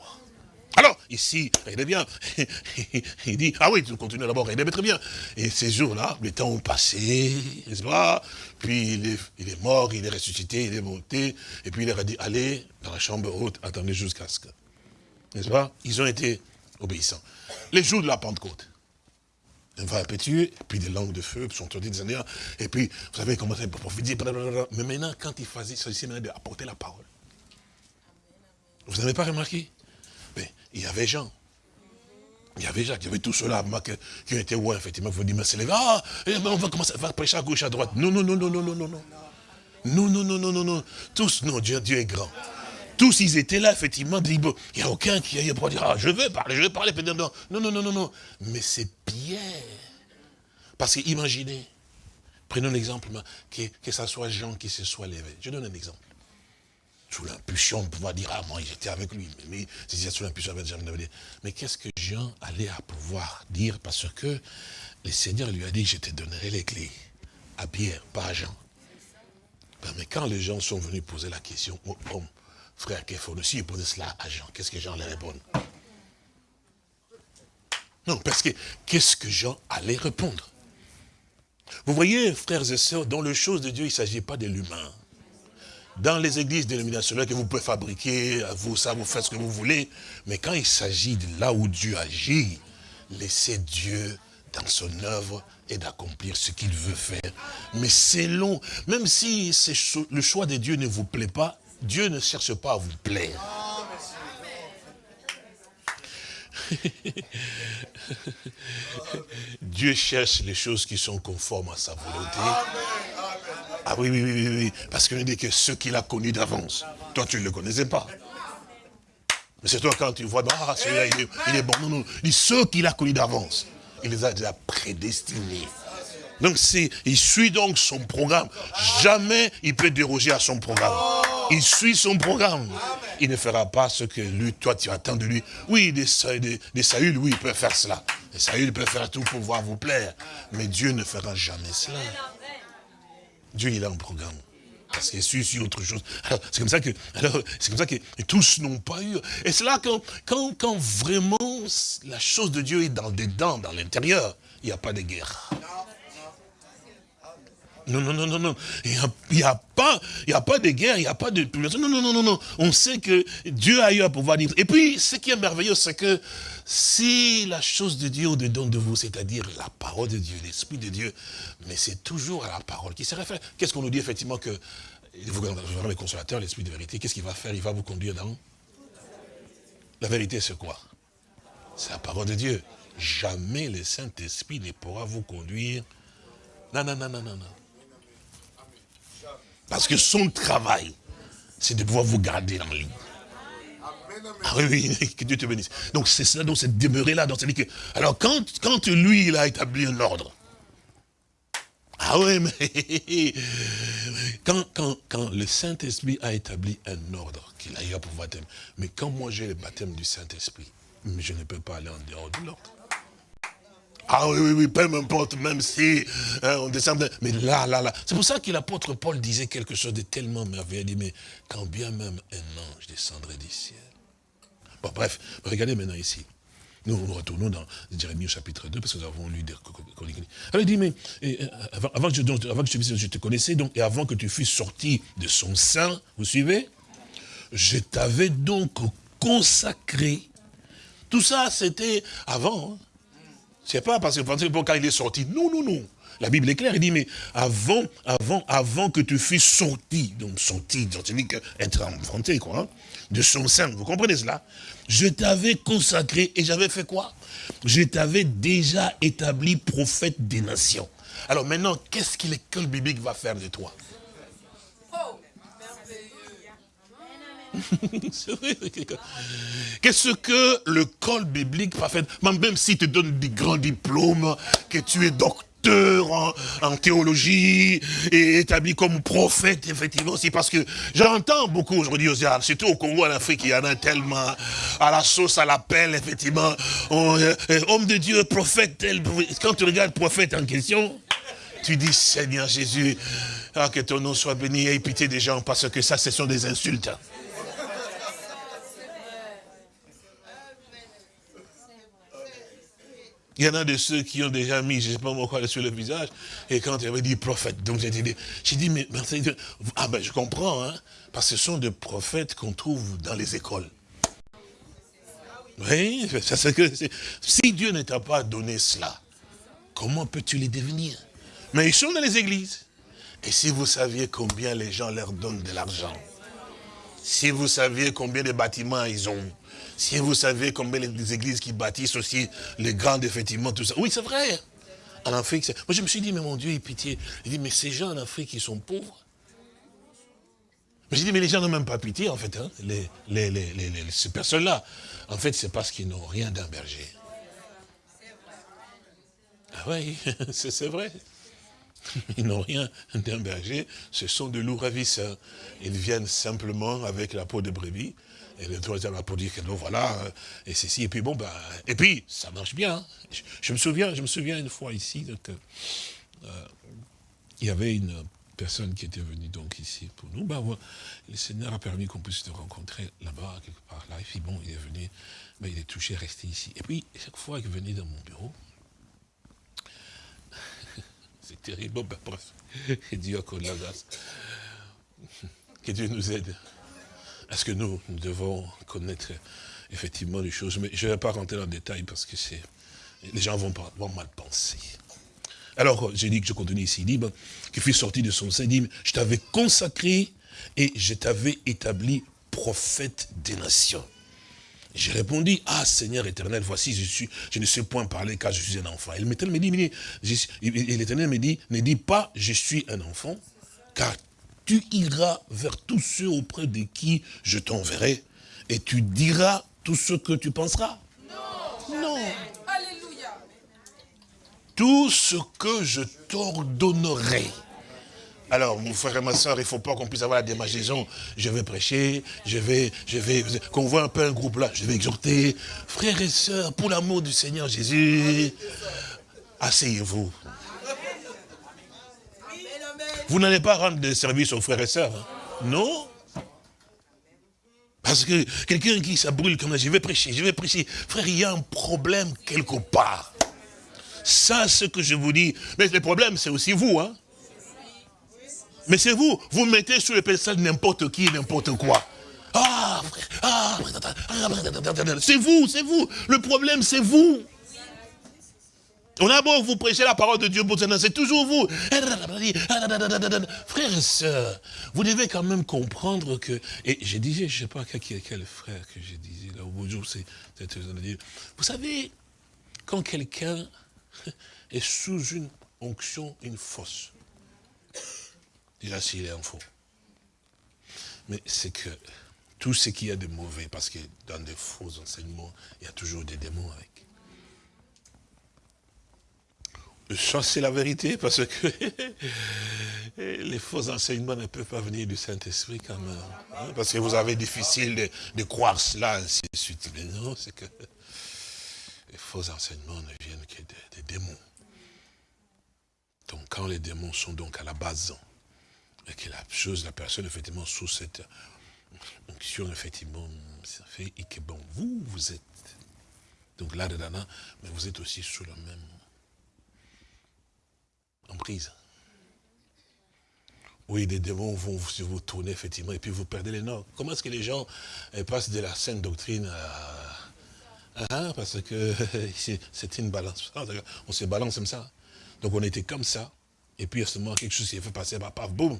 Alors, ici, regardez bien, il dit, ah oui, tu continues d'abord, regardez très bien. Et ces jours-là, les temps ont passé, n'est-ce pas? Puis il est, il est, mort, il est ressuscité, il est monté, et puis il leur a dit, allez dans la chambre haute, attendez jusqu'à ce que, n'est-ce pas? Ils ont été obéissants. Les jours de la Pentecôte, un vent impétueux, puis des langues de feu sont tombées des années, et puis, vous savez, comment ça prophétiser, mais maintenant, quand il s'agissait maintenant d'apporter la parole. Vous n'avez pas remarqué? Mais il y avait Jean. Il y avait Jacques, il y avait tous ceux-là qui été ouais, effectivement, vous dites, mais c'est les ah, eh, on va commencer à prêcher à gauche, à droite. Non, non, non, non, non, non, non, non. Non, non, non, non, non, non. Tous, non, Dieu, Dieu est grand. Tous, ils étaient là, effectivement, il n'y a aucun qui aille pour dire, ah, je veux parler, je veux parler, non, non, non, non, non, non. Mais c'est Pierre. Parce que imaginez, prenons l'exemple, que, que ce soit Jean qui se soit levé. Je donne un exemple. Sous l'impulsion, on pouvoir dire, ah, moi, j'étais avec lui. Mais, c'est sous l'impulsion, mais qu'est-ce que Jean allait à pouvoir dire Parce que le Seigneur lui a dit, je te donnerai les clés à Pierre, pas à Jean. Ben, mais quand les gens sont venus poser la question au homme, frère Képhon aussi, il posait cela à Jean, qu'est-ce que Jean allait répondre? Non, parce que qu'est-ce que Jean allait répondre? Vous voyez, frères et sœurs, dans les choses de Dieu, il ne s'agit pas de l'humain. Dans les églises dénominationnelles que vous pouvez fabriquer, vous, ça, vous faites ce que vous voulez, mais quand il s'agit de là où Dieu agit, laissez Dieu dans son œuvre et d'accomplir ce qu'il veut faire. Mais c'est long, même si le choix de Dieu ne vous plaît pas, Dieu ne cherche pas à vous plaire. Dieu cherche les choses qui sont conformes à sa volonté. Ah oui, oui, oui, oui, parce qu'il dit que ceux qu'il a connus d'avance, toi tu ne le connaissais pas. Mais c'est toi quand tu vois, ah celui-là il est, il est, bon, non, non, il dit ceux qu'il a connus d'avance, il les a déjà prédestinés. Donc il suit donc son programme. Jamais il peut déroger à son programme. Il suit son programme. Il ne fera pas ce que lui, toi, tu attends de lui. Oui, des, des, Saül, oui, il peut faire cela. Des Saül peut faire tout pour pouvoir vous plaire. Mais Dieu ne fera jamais cela. Dieu, il a un programme. Parce qu'il suit sur autre chose. c'est comme ça que, c'est comme ça que tous n'ont pas eu. Et c'est là quand, quand, vraiment la chose de Dieu est dans dedans, dans l'intérieur, il n'y a pas de guerre. Non, non, non, non, non. Il n'y a, pas, de guerre, il n'y a pas de Non, non, non, non, non. On sait que Dieu a eu à pouvoir dire. Et puis, ce qui est merveilleux, c'est que si la chose de Dieu au-dedans de vous, c'est-à-dire la parole de Dieu, l'Esprit de Dieu, mais c'est toujours à la parole qui se réfère. Qu'est-ce qu'on nous dit effectivement que vous le consolateur, l'Esprit de vérité, qu'est-ce qu'il va faire? Il va vous conduire dans La vérité, c'est quoi? C'est la parole de Dieu. Jamais le Saint-Esprit ne pourra vous conduire. Non, non, non, non, non, non. Parce que son travail, c'est de pouvoir vous garder en ligne. Ah oui, oui, que Dieu te bénisse. Donc c'est cela, donc c'est demeurer là. Que, alors quand, quand lui, il a établi un ordre, ah oui, mais quand, quand, quand le Saint-Esprit a établi un ordre qu'il a eu à pouvoir mais quand moi j'ai le baptême du Saint-Esprit, je ne peux pas aller en dehors de l'ordre. Ah oui, oui, oui, peu m'importe, même si hein, on descend. Mais là, là, là. C'est pour ça que l'apôtre Paul disait quelque chose de tellement merveilleux. Il dit, mais quand bien même un ange descendrait du ciel. Bon, bref, regardez maintenant ici. Nous, nous retournons dans Jérémie au chapitre 2, parce que nous avons lu des Alors il dit, mais avant, que je, avant que je, je te connaissais, donc, et avant que tu fusses sorti de son sein, vous suivez? Je t'avais donc consacré. Tout ça, c'était avant. Hein. C'est pas parce que quand il est sorti. Non, non, non. La Bible est claire, il dit, mais avant, avant, avant que tu fusses sorti, donc sorti, c'est-à-dire être enfanté, quoi, hein, de son sein, vous comprenez cela? Je t'avais consacré et j'avais fait quoi? Je t'avais déjà établi prophète des nations. Alors maintenant, qu'est-ce que l'école biblique va faire de toi? Qu'est-ce que le col biblique parfait, même si tu donnes des grands diplômes, que tu es docteur, en, théologie et établi comme prophète, effectivement, c'est parce que j'entends beaucoup aujourd'hui, surtout au Congo, en Afrique, il y en a tellement, à la sauce, à l'appel, effectivement, euh, homme de Dieu, prophète, tel, quand tu regardes prophète en question, tu dis, Seigneur Jésus, ah, que ton nom soit béni, et pitié des gens, parce que ça, ce sont des insultes. Il y en a de ceux qui ont déjà mis, je ne sais pas moi quoi, sur le visage, et quand il avait dit prophète, donc j'ai dit, j'ai dit, mais, ah ben je comprends, hein, parce que ce sont des prophètes qu'on trouve dans les écoles. Oui, c'est que si Dieu ne t'a pas donné cela, comment peux-tu les devenir? Mais ils sont dans les églises. Et si vous saviez combien les gens leur donnent de l'argent, si vous saviez combien de bâtiments ils ont, si vous savez combien les églises qui bâtissent aussi, les grandes, effectivement, tout ça. Oui, c'est vrai. En Afrique, moi je me suis dit, mais mon Dieu, pitié. Il dit, mais ces gens en Afrique, ils sont pauvres. Mais j'ai dit, mais les gens n'ont même pas pitié, en fait, hein, les, ces personnes-là. En fait, c'est parce qu'ils n'ont rien d'un berger. Ah oui, c'est vrai. Ils n'ont rien d'un berger, ce sont de loups ravisseurs. Ils viennent simplement avec la peau de brebis, et le troisième a pour dire que non, voilà, euh, et ceci, et puis bon, ben, et puis, ça marche bien. Hein. Je, me souviens, je me souviens une fois ici, que, euh, il y avait une personne qui était venue donc ici pour nous. Ben, le Seigneur a permis qu'on puisse se rencontrer là-bas, quelque part là. Et puis bon, il est venu, ben, il est touché, resté ici. Et puis, chaque fois qu'il venait dans mon bureau, c'est terrible, ben, bref, Dieu Que Dieu nous aide. Est-ce que nous, devons connaître effectivement les choses Mais je ne vais pas rentrer dans le détail parce que les gens vont, mal penser. Alors, j'ai dit que je continue ici, il dit, qu'il fut sorti de son sein, dit, je t'avais consacré et je t'avais établi prophète des nations. J'ai répondu, ah Seigneur éternel, voici, je, suis, je ne sais point parler car je suis un enfant. Et l'éternel me dit, l'éternel me dit, ne dis pas, je suis un enfant, car tu iras vers tous ceux auprès de qui je t'enverrai et tu diras tout ce que tu penseras. Non. non. Alléluia. Tout ce que je t'ordonnerai. Alors, mon frère et ma soeur, il ne faut pas qu'on puisse avoir la démagisation. Je vais prêcher, je vais, je vais, qu'on voit un peu un groupe là, je vais exhorter. Frères et sœurs, pour l'amour du Seigneur Jésus, asseyez-vous. Vous n'allez pas rendre des services aux frères et sœurs. Hein. Non. Parce que quelqu'un qui s'abrûle comme ça, je vais prêcher, je vais prêcher. Frère, il y a un problème quelque part. Ça, ce que je vous dis. Mais le problème, c'est aussi vous. Hein. Mais c'est vous. Vous mettez sur le pédestal n'importe qui, n'importe quoi. Ah, frère, ah, c'est vous, c'est vous. Le problème, c'est vous. On a beau vous prêcher la parole de Dieu pour c'est toujours vous. Frères et sœurs, vous devez quand même comprendre que, et je disais, je ne sais pas quel, frère que je disais là au jour, c'est, vous savez, quand quelqu'un est sous une onction, une fausse, déjà s'il est en faux, mais c'est que tout ce qu'il y a de mauvais, parce que dans des faux enseignements, il y a toujours des démons avec. C'est la vérité, parce que les faux enseignements ne peuvent pas venir du Saint-Esprit quand même. Hein, parce que vous avez difficile de, croire cela, ainsi de suite. Mais non, c'est que les faux enseignements ne viennent que des, démons. Donc quand les démons sont donc à la base, et que la chose, la personne, effectivement, sous cette onction, effectivement, ça fait, et que bon, vous, vous êtes, donc là-dedans, mais vous êtes aussi sous le même en prise. Oui, les démons vont vous tourner, effectivement, et puis vous perdez les noms. Comment est-ce que les gens euh, passent de la sainte doctrine à... Hein, parce que c'est une balance. Ah, on se balance comme ça. Donc on était comme ça, et puis moment, quelque chose qui est fait passer, bah, paf, boum.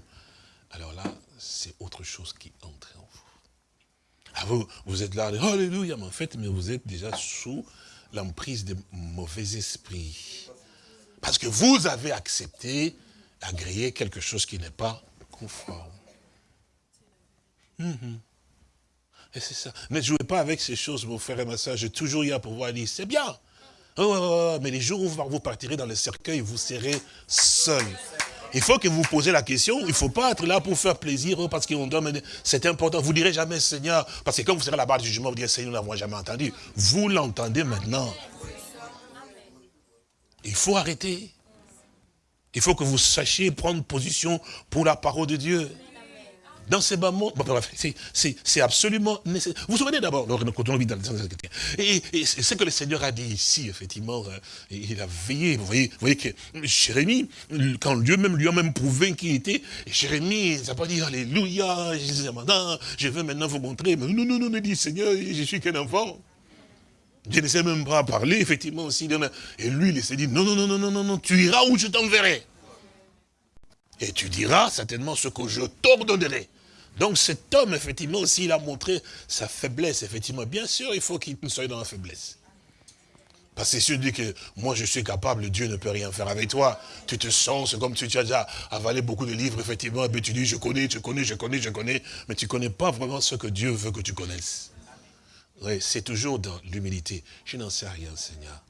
Alors là, c'est autre chose qui entre en vous. Ah, vous, vous êtes là, alléluia, mais en fait, mais vous êtes déjà sous l'emprise des mauvais esprits. Parce que vous avez accepté, agréé quelque chose qui n'est pas conforme. Mhm. Et c'est ça. Ne jouez pas avec ces choses, mon frère et ma soeur. J'ai toujours eu à pouvoir dire, c'est bien. Mais les jours où vous partirez dans le cercueil, vous serez seul. Il faut que vous posez la question, il ne faut pas être là pour faire plaisir, oh, parce qu'on doit C'est important. Vous ne direz jamais Seigneur, parce que quand vous serez là-bas du jugement, vous direz Seigneur, nous n'avons jamais entendu. Vous l'entendez maintenant. Il faut arrêter. Il faut que vous sachiez prendre position pour la parole de Dieu dans ces bas mondes, c'est absolument nécessaire. Vous vous souvenez d'abord, quand on vit dans et, et ce que le Seigneur a dit ici, effectivement, euh, il a veillé. Vous voyez, vous voyez que Jérémie, quand Dieu même lui a même prouvé qui était, Jérémie, il n'a pas dit Alléluia, je veux maintenant vous montrer. Mais non, non, non, il dit Seigneur, je suis qu'un enfant. Je ne sais même pas parler, effectivement, aussi. Et lui, il s'est dit, non, non, non, non, non, non, tu iras où je t'enverrai. Et tu diras certainement ce que je t'ordonnerai. Donc cet homme, effectivement, aussi, il a montré sa faiblesse, effectivement. Bien sûr, il faut qu'il soit dans la faiblesse. Parce que si tu dis que moi je suis capable, Dieu ne peut rien faire avec toi, tu te sens, comme si tu as déjà avalé beaucoup de livres, effectivement, et puis tu dis je connais, je connais, je connais, je connais, mais tu ne connais pas vraiment ce que Dieu veut que tu connaisses. Oui, c'est toujours dans l'humilité. Je n'en sais rien, Seigneur.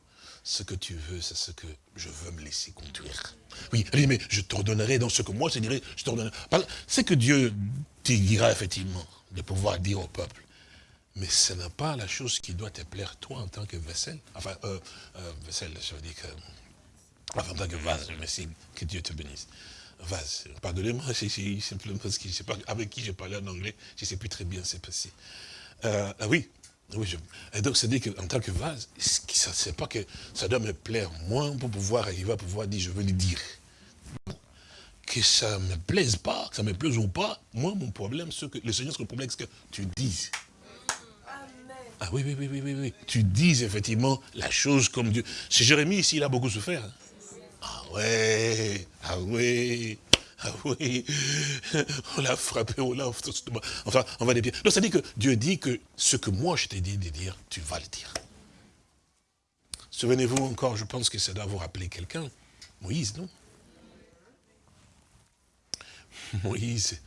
Ce que tu veux, c'est ce que je veux me laisser conduire. Oui, mais je t'ordonnerai dans ce que moi je dirais, je t'ordonnerai. C'est que Dieu te dira effectivement de pouvoir dire au peuple. Mais ce n'est pas la chose qui doit te plaire toi en tant que vaisselle. Enfin, euh, euh vaisselle, je veux dire que... Enfin, en tant que vase, merci, que Dieu te bénisse. Vase, pardonnez-moi, c'est simplement parce que je sais pas avec qui j'ai parlé en anglais, je ne sais plus très bien c'est passé. Euh, ah oui, oui, je... Et donc, c'est dit qu'en tant que vase, c'est pas que ça doit me plaire moins pour pouvoir arriver à pouvoir dire, je veux le dire. Que ça ne me plaise pas, que ça me plaise ou pas, moi, mon problème, ce que, le Seigneur, ce que le problème, c'est que tu dises. Ah oui, oui, oui, oui, oui, oui. Tu dises effectivement la chose comme Dieu. C'est Jérémie ici, il a beaucoup souffert. Hein. Ah ouais, ah oui. Ah oui, on l'a frappé, on l'a... Enfin, on va les dire. Donc, ça dit que Dieu dit que ce que moi je t'ai dit de dire, tu vas le dire. Souvenez-vous encore, je pense que ça doit vous rappeler quelqu'un. Moïse, non? Moïse,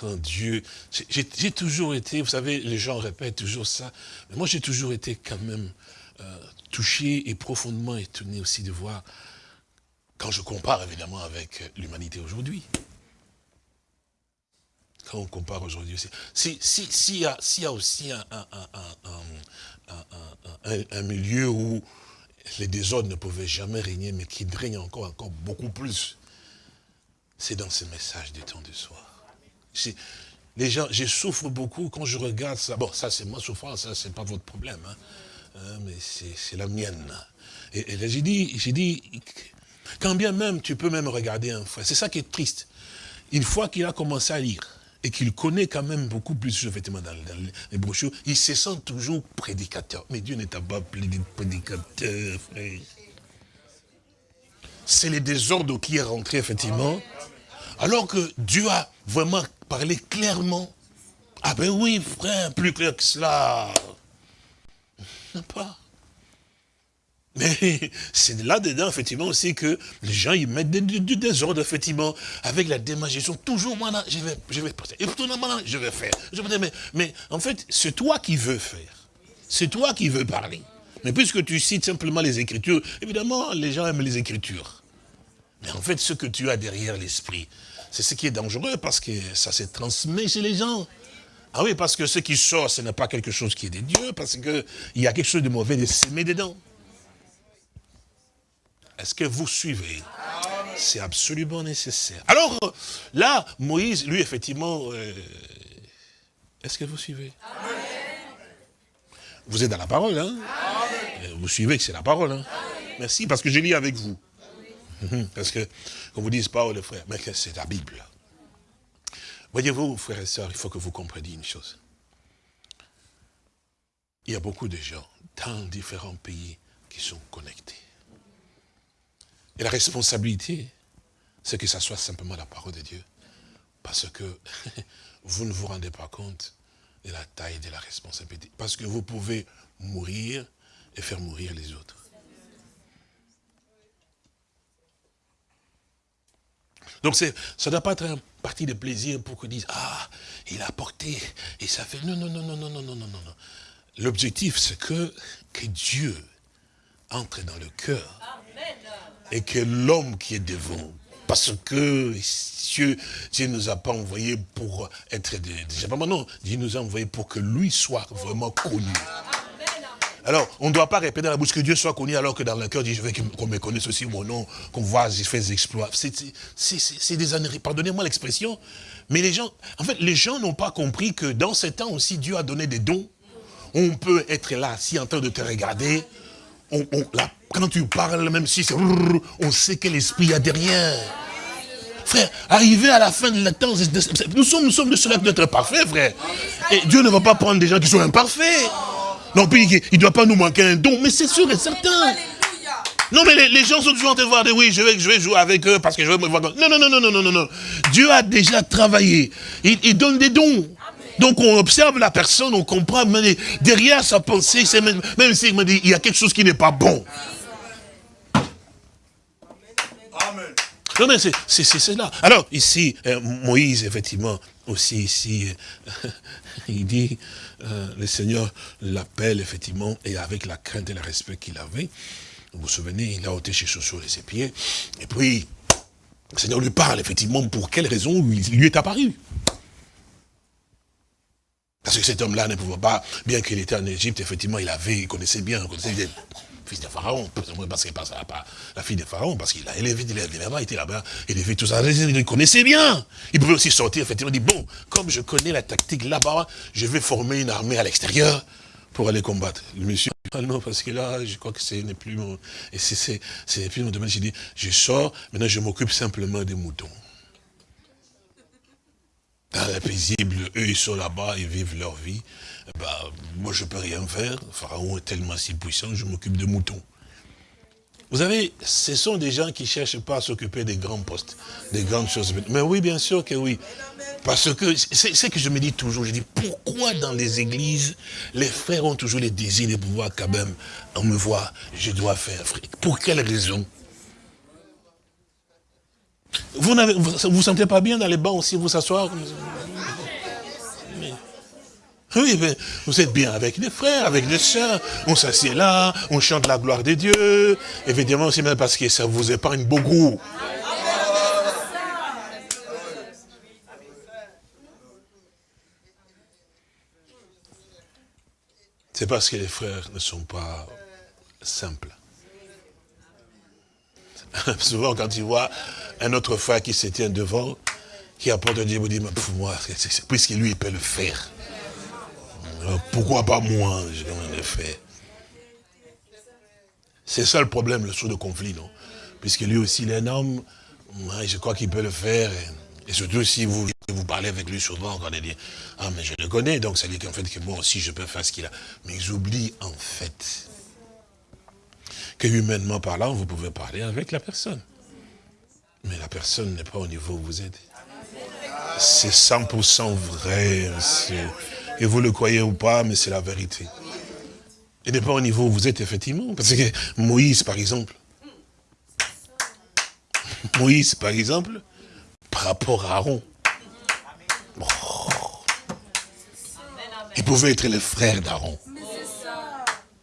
quand Dieu... J'ai toujours été, vous savez, les gens répètent toujours ça, mais moi j'ai toujours été quand même euh, touché et profondément étonné aussi de voir quand je compare évidemment avec l'humanité aujourd'hui. Quand on compare aujourd'hui aussi. S'il si, si, y, a, aussi un, milieu où les désordres ne pouvaient jamais régner, mais qui règne encore, encore beaucoup plus, c'est dans ce message du temps du soir. Les gens, je souffre beaucoup quand je regarde ça. Bon, ça c'est ma souffrance, ça c'est pas votre problème, hein. Hein, mais c'est la mienne. Et, et j'ai dit, j'ai dit, quand bien même, tu peux même regarder un frère. C'est ça qui est triste. Une fois qu'il a commencé à lire, et qu'il connaît quand même beaucoup plus, effectivement, dans, les brochures, il se sent toujours prédicateur. Mais Dieu n'est pas prédicateur, frère. C'est les désordres qui est rentré, effectivement. Alors que Dieu a vraiment parlé clairement. Ah ben oui, frère, plus clair que cela. Pas. Mais c'est là-dedans, effectivement, aussi que les gens, ils mettent du, désordre, effectivement, avec la démagisation. Toujours, moi, je vais, je vais passer. Et maintenant, je vais faire. Je mais, mais en fait, c'est toi qui veux faire. C'est toi qui veux parler. Mais puisque tu cites simplement les Écritures, évidemment, les gens aiment les Écritures. Mais en fait, ce que tu as derrière l'esprit, c'est ce qui est dangereux parce que ça se transmet chez les gens. Ah oui, parce que ce qui sort, ce n'est pas quelque chose qui est de Dieu, parce qu'il y a quelque chose de mauvais de s'aimer dedans. Est-ce que vous suivez? C'est absolument nécessaire. Alors, là, Moïse, lui, effectivement, euh, est-ce que vous suivez? Vous êtes dans la parole, hein? Vous suivez que c'est la parole, hein? Merci, parce que je lis avec vous. Parce que, qu'on vous dise pas, le frère, mais c'est la Bible. Voyez-vous, frères et sœurs, il faut que vous compreniez une chose. Il y a beaucoup de gens dans différents pays qui sont connectés. Et la responsabilité, c'est que ça soit simplement la parole de Dieu. Parce que vous ne vous rendez pas compte de la taille de la responsabilité. Parce que vous pouvez mourir et faire mourir les autres. Donc ça ne doit pas être un parti de plaisir pour qu'on dise, ah, il a apporté, et ça fait, non, non, non, non, non, non, non, non, non. L'objectif, c'est que, que Dieu entre dans le cœur. Et que l'homme qui est devant, parce que Dieu, Dieu ne nous a pas envoyés pour être des, non, Dieu nous a envoyés pour que lui soit vraiment connu. Alors, on ne doit pas répéter dans la bouche que Dieu soit connu alors que dans le cœur, je veux qu'on me connaisse aussi mon nom, qu'on voit, j'ai fait des exploits. C'est des années, pardonnez-moi l'expression, mais les gens, en fait, les gens n'ont pas compris que dans ces temps aussi, Dieu a donné des dons. On peut être là, si en train de te regarder, on, quand tu parles, même si c'est... On sait quel esprit il y a derrière. Frère, arriver à la fin de la temps, nous sommes, nous sommes de cela d'être parfaits, frère. Et Dieu ne va pas prendre des gens qui sont imparfaits. Non, puis il ne doit pas nous manquer un don, mais c'est sûr et certain. Non, mais les, gens sont toujours en train de voir, de, oui, je vais, je vais jouer avec eux parce que je vais me voir. Non, non, non, non, non, non, non. Dieu a déjà travaillé. Il, donne des dons. Donc on observe la personne, on comprend, mais derrière sa pensée, même, même s'il me dit, il y a quelque chose qui n'est pas bon. Amen. Non, mais c'est là. Alors, ici, euh, Moïse, effectivement, aussi ici, euh, il dit, euh, le Seigneur l'appelle effectivement, et avec la crainte et le respect qu'il avait, vous vous souvenez, il a ôté ses chaussures et ses pieds, et puis le Seigneur lui parle effectivement pour quelle raison il lui est apparu. Parce que cet homme-là ne pouvait pas, bien qu'il était en Égypte, effectivement, il avait, il connaissait bien, il connaissait bien fils de Pharaon, parce que pas la fille de Pharaon, parce qu'il a élevé, il est là-bas, il était là-bas, il fait tout ça, il connaissait bien. Il pouvait aussi sortir, effectivement, dit, bon, comme je connais la tactique là-bas, je vais former une armée à l'extérieur pour aller combattre. Le monsieur, ah non, parce que là, je crois que ce n'est plus mon, et c'est plus mon domaine. J'ai dit, je sors, maintenant je m'occupe simplement des moutons. Dans la paisible, eux, ils sont là-bas, ils vivent leur vie. Bah, moi je ne peux rien faire, Pharaon est tellement si puissant, je m'occupe de moutons. Vous savez, ce sont des gens qui ne cherchent pas à s'occuper des grands postes, des grandes choses. Mais oui, bien sûr que oui. Parce que c'est ce que je me dis toujours, je dis, pourquoi dans les églises, les frères ont toujours les désirs de pouvoir quand même, on me voit, je dois faire. Pour quelle raison? Vous ne vous, sentez pas bien dans les bancs aussi, vous s'asseoir oui, vous êtes bien avec les frères, avec les sœurs. On s'assied là, on chante la gloire de Dieu. Évidemment, c'est même parce que ça vous épargne beaucoup. C'est parce que les frères ne sont pas simples. Souvent, quand tu vois un autre frère qui se tient devant, qui apporte Dieu, vous dit, pour moi, puisque lui, il peut le faire. Pourquoi pas moi Je fait. C'est ça le problème, le sous de conflit, non? Puisque lui aussi, il est un homme, je crois qu'il peut le faire. Et, surtout si vous, vous parlez avec lui souvent, quand il dit, ah mais je le connais, donc ça dit qu'en fait que moi aussi je peux faire ce qu'il a. Mais ils oublient en fait que humainement parlant, vous pouvez parler avec la personne. Mais la personne n'est pas au niveau où vous êtes. C'est 100% vrai. Et vous le croyez ou pas, mais c'est la vérité. Et n'est pas au niveau où vous êtes, effectivement. Parce que Moïse, par exemple, Moïse, par exemple, par rapport à Aaron, il pouvait être le frère d'Aaron.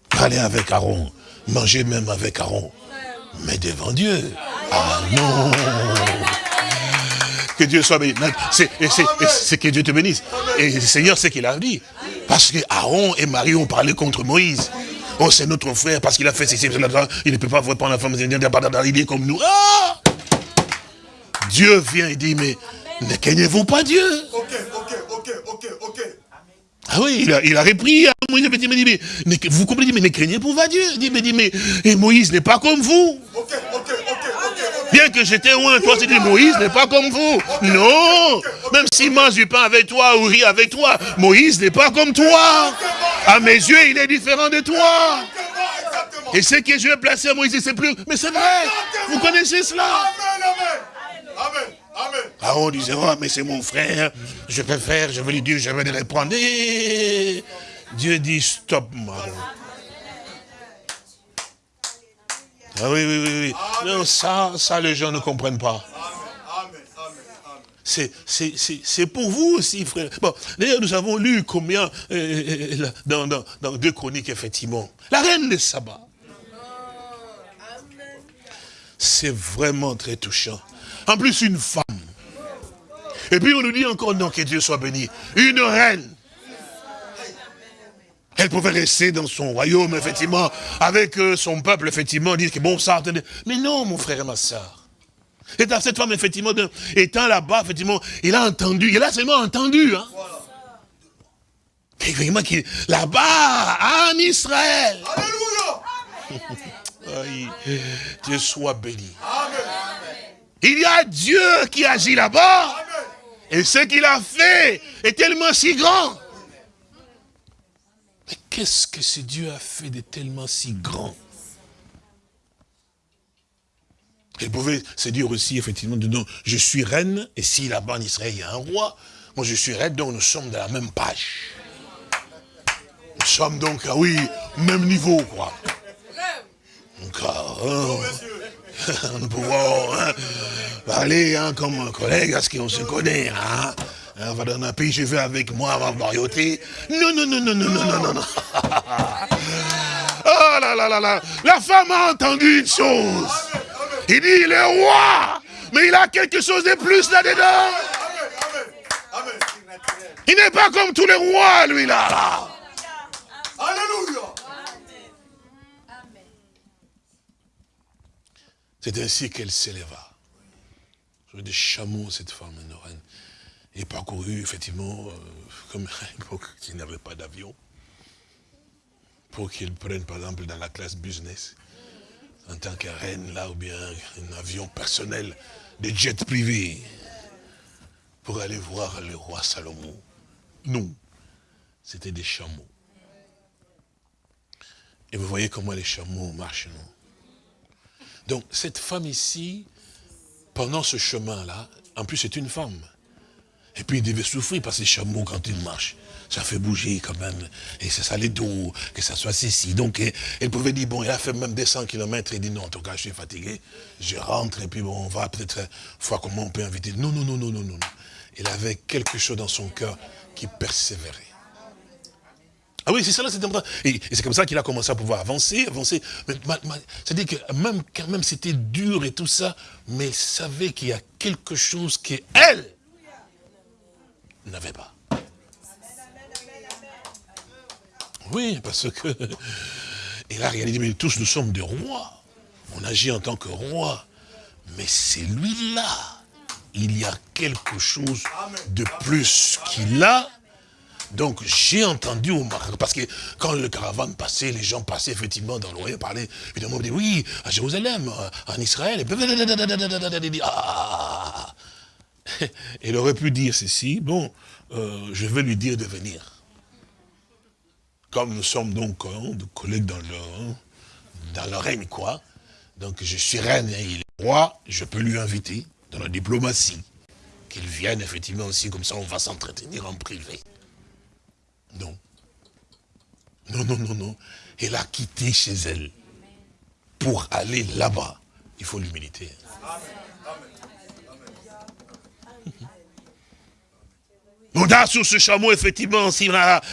Parler avec Aaron, manger même avec Aaron. Mais devant Dieu, ah non que Dieu soit béni. C'est que Dieu te bénisse. Et le Seigneur, c'est qu'il a dit. Parce que Aaron et Marie ont parlé contre Moïse. Oh, c'est notre frère, parce qu'il a fait ceci, il ne peut pas prendre la femme, il est comme nous. Ah Dieu vient et dit, mais ne craignez-vous pas Dieu? Ok, ok, ok, ok, ok. Ah oui, il a, il a repris Moïse, il dit, mais, vous comprenez, mais ne craignez pas Dieu. Il dit, mais, dit, mais et Moïse n'est pas comme vous. Bien que j'étais loin, toi, c'était Moïse n'est pas comme vous. Non. Même s'il mange du pain avec toi ou rit avec toi, Moïse n'est pas comme toi. À mes yeux, il est différent de toi. Et ce que je vais placer à Moïse, c'est plus... Mais c'est vrai. Vous connaissez cela. Amen. Amen. Ah, on disait, oh, mais c'est mon frère, je peux faire, je vais lui dire, je vais lui répondre. Dieu dit, stop, Maron. Ah oui, oui, oui, oui. Non, ça, ça, les gens ne comprennent pas. c'est pour vous aussi, frère. Bon, d'ailleurs, nous avons lu combien euh, euh, dans, dans, dans, deux chroniques, effectivement. La reine des sabbats. C'est vraiment très touchant. En plus, une femme. Et puis on nous dit encore, non, que Dieu soit béni. Une reine. Elle pouvait rester dans son royaume, effectivement, avec euh, son peuple, effectivement, dire que bon, ça, Mais non, mon frère et ma soeur. Et dans cette femme, effectivement, étant là-bas, effectivement, il a entendu, il a seulement entendu. Hein. Là-bas, en Israël. Alléluia. Dieu soit béni. Il y a Dieu qui agit là-bas. Et ce qu'il a fait est tellement si grand. Mais qu'est-ce que ce Dieu a fait de tellement si grand? Elle pouvait se dire aussi, effectivement, non, je suis reine, et si là-bas en Israël, il y a un roi, moi je suis reine, donc nous sommes de la même page. Nous sommes donc, ah oui, même niveau, quoi. Donc, hein, nous pouvons hein, parler hein, comme un collègue, à ce qu'on se connaît. Hein. On va dans un pays, je vais avec moi avant Marioté. Non, non, non, non, non, non, non, non, non. Oh là là là là. La femme a entendu une chose. Il dit, il est roi, mais il a quelque chose de plus là-dedans. Il n'est pas comme tous les rois, lui, là. Alléluia. C'est ainsi qu'elle s'éleva. Des chameaux, cette femme, une reine. Et parcouru, effectivement, euh, comme à l'époque, il n'y avait pas d'avion, pour qu'il prenne, par exemple, dans la classe business en tant que reine là, ou bien un avion personnel, des jets privés, pour aller voir le roi Salomon. Non, c'était des chameaux. Et vous voyez comment les chameaux marchent, non? Donc, cette femme ici, pendant ce chemin-là, en plus c'est une femme, et puis il devait souffrir parce que les chameaux, quand ils marchent, ça fait bouger quand même. Et c'est ça les dos, que ça soit ceci. Donc elle pouvait dire, bon, il a fait même des 100 km. Il dit, non, en tout cas, je suis fatigué. Je rentre et puis bon, on va peut-être voir comment on peut inviter. Non, non, non, non, non, non. Il avait quelque chose dans son cœur qui persévérait. Ah oui, c'est ça là, c'est important. Et, c'est comme ça qu'il a commencé à pouvoir avancer, avancer. C'est-à-dire que même quand même c'était dur et tout ça, mais il savait qu'il y a quelque chose qu'elle n'avait pas. Oui, parce que... Et là, regardez, mais tous nous sommes des rois. On agit en tant que roi. Mais c'est lui-là. Il y a quelque chose de plus qu'il a. Donc j'ai entendu parce que quand le caravane passait, les gens passaient effectivement dans l'Orient, parlaient, évidemment, on oui, à Jérusalem, en Israël, et il aurait pu dire ceci, bon, euh, je vais lui dire de venir. Comme nous sommes donc hein, de collègues dans le, hein, dans le règne, quoi. Donc je suis reine et il est roi, je peux lui inviter dans la diplomatie. Qu'il vienne effectivement aussi, comme ça on va s'entretenir en privé. Non. Non, non, non, non. Elle a quitté chez elle pour aller là-bas. Il faut l'humilité. a sur ce chameau, effectivement, si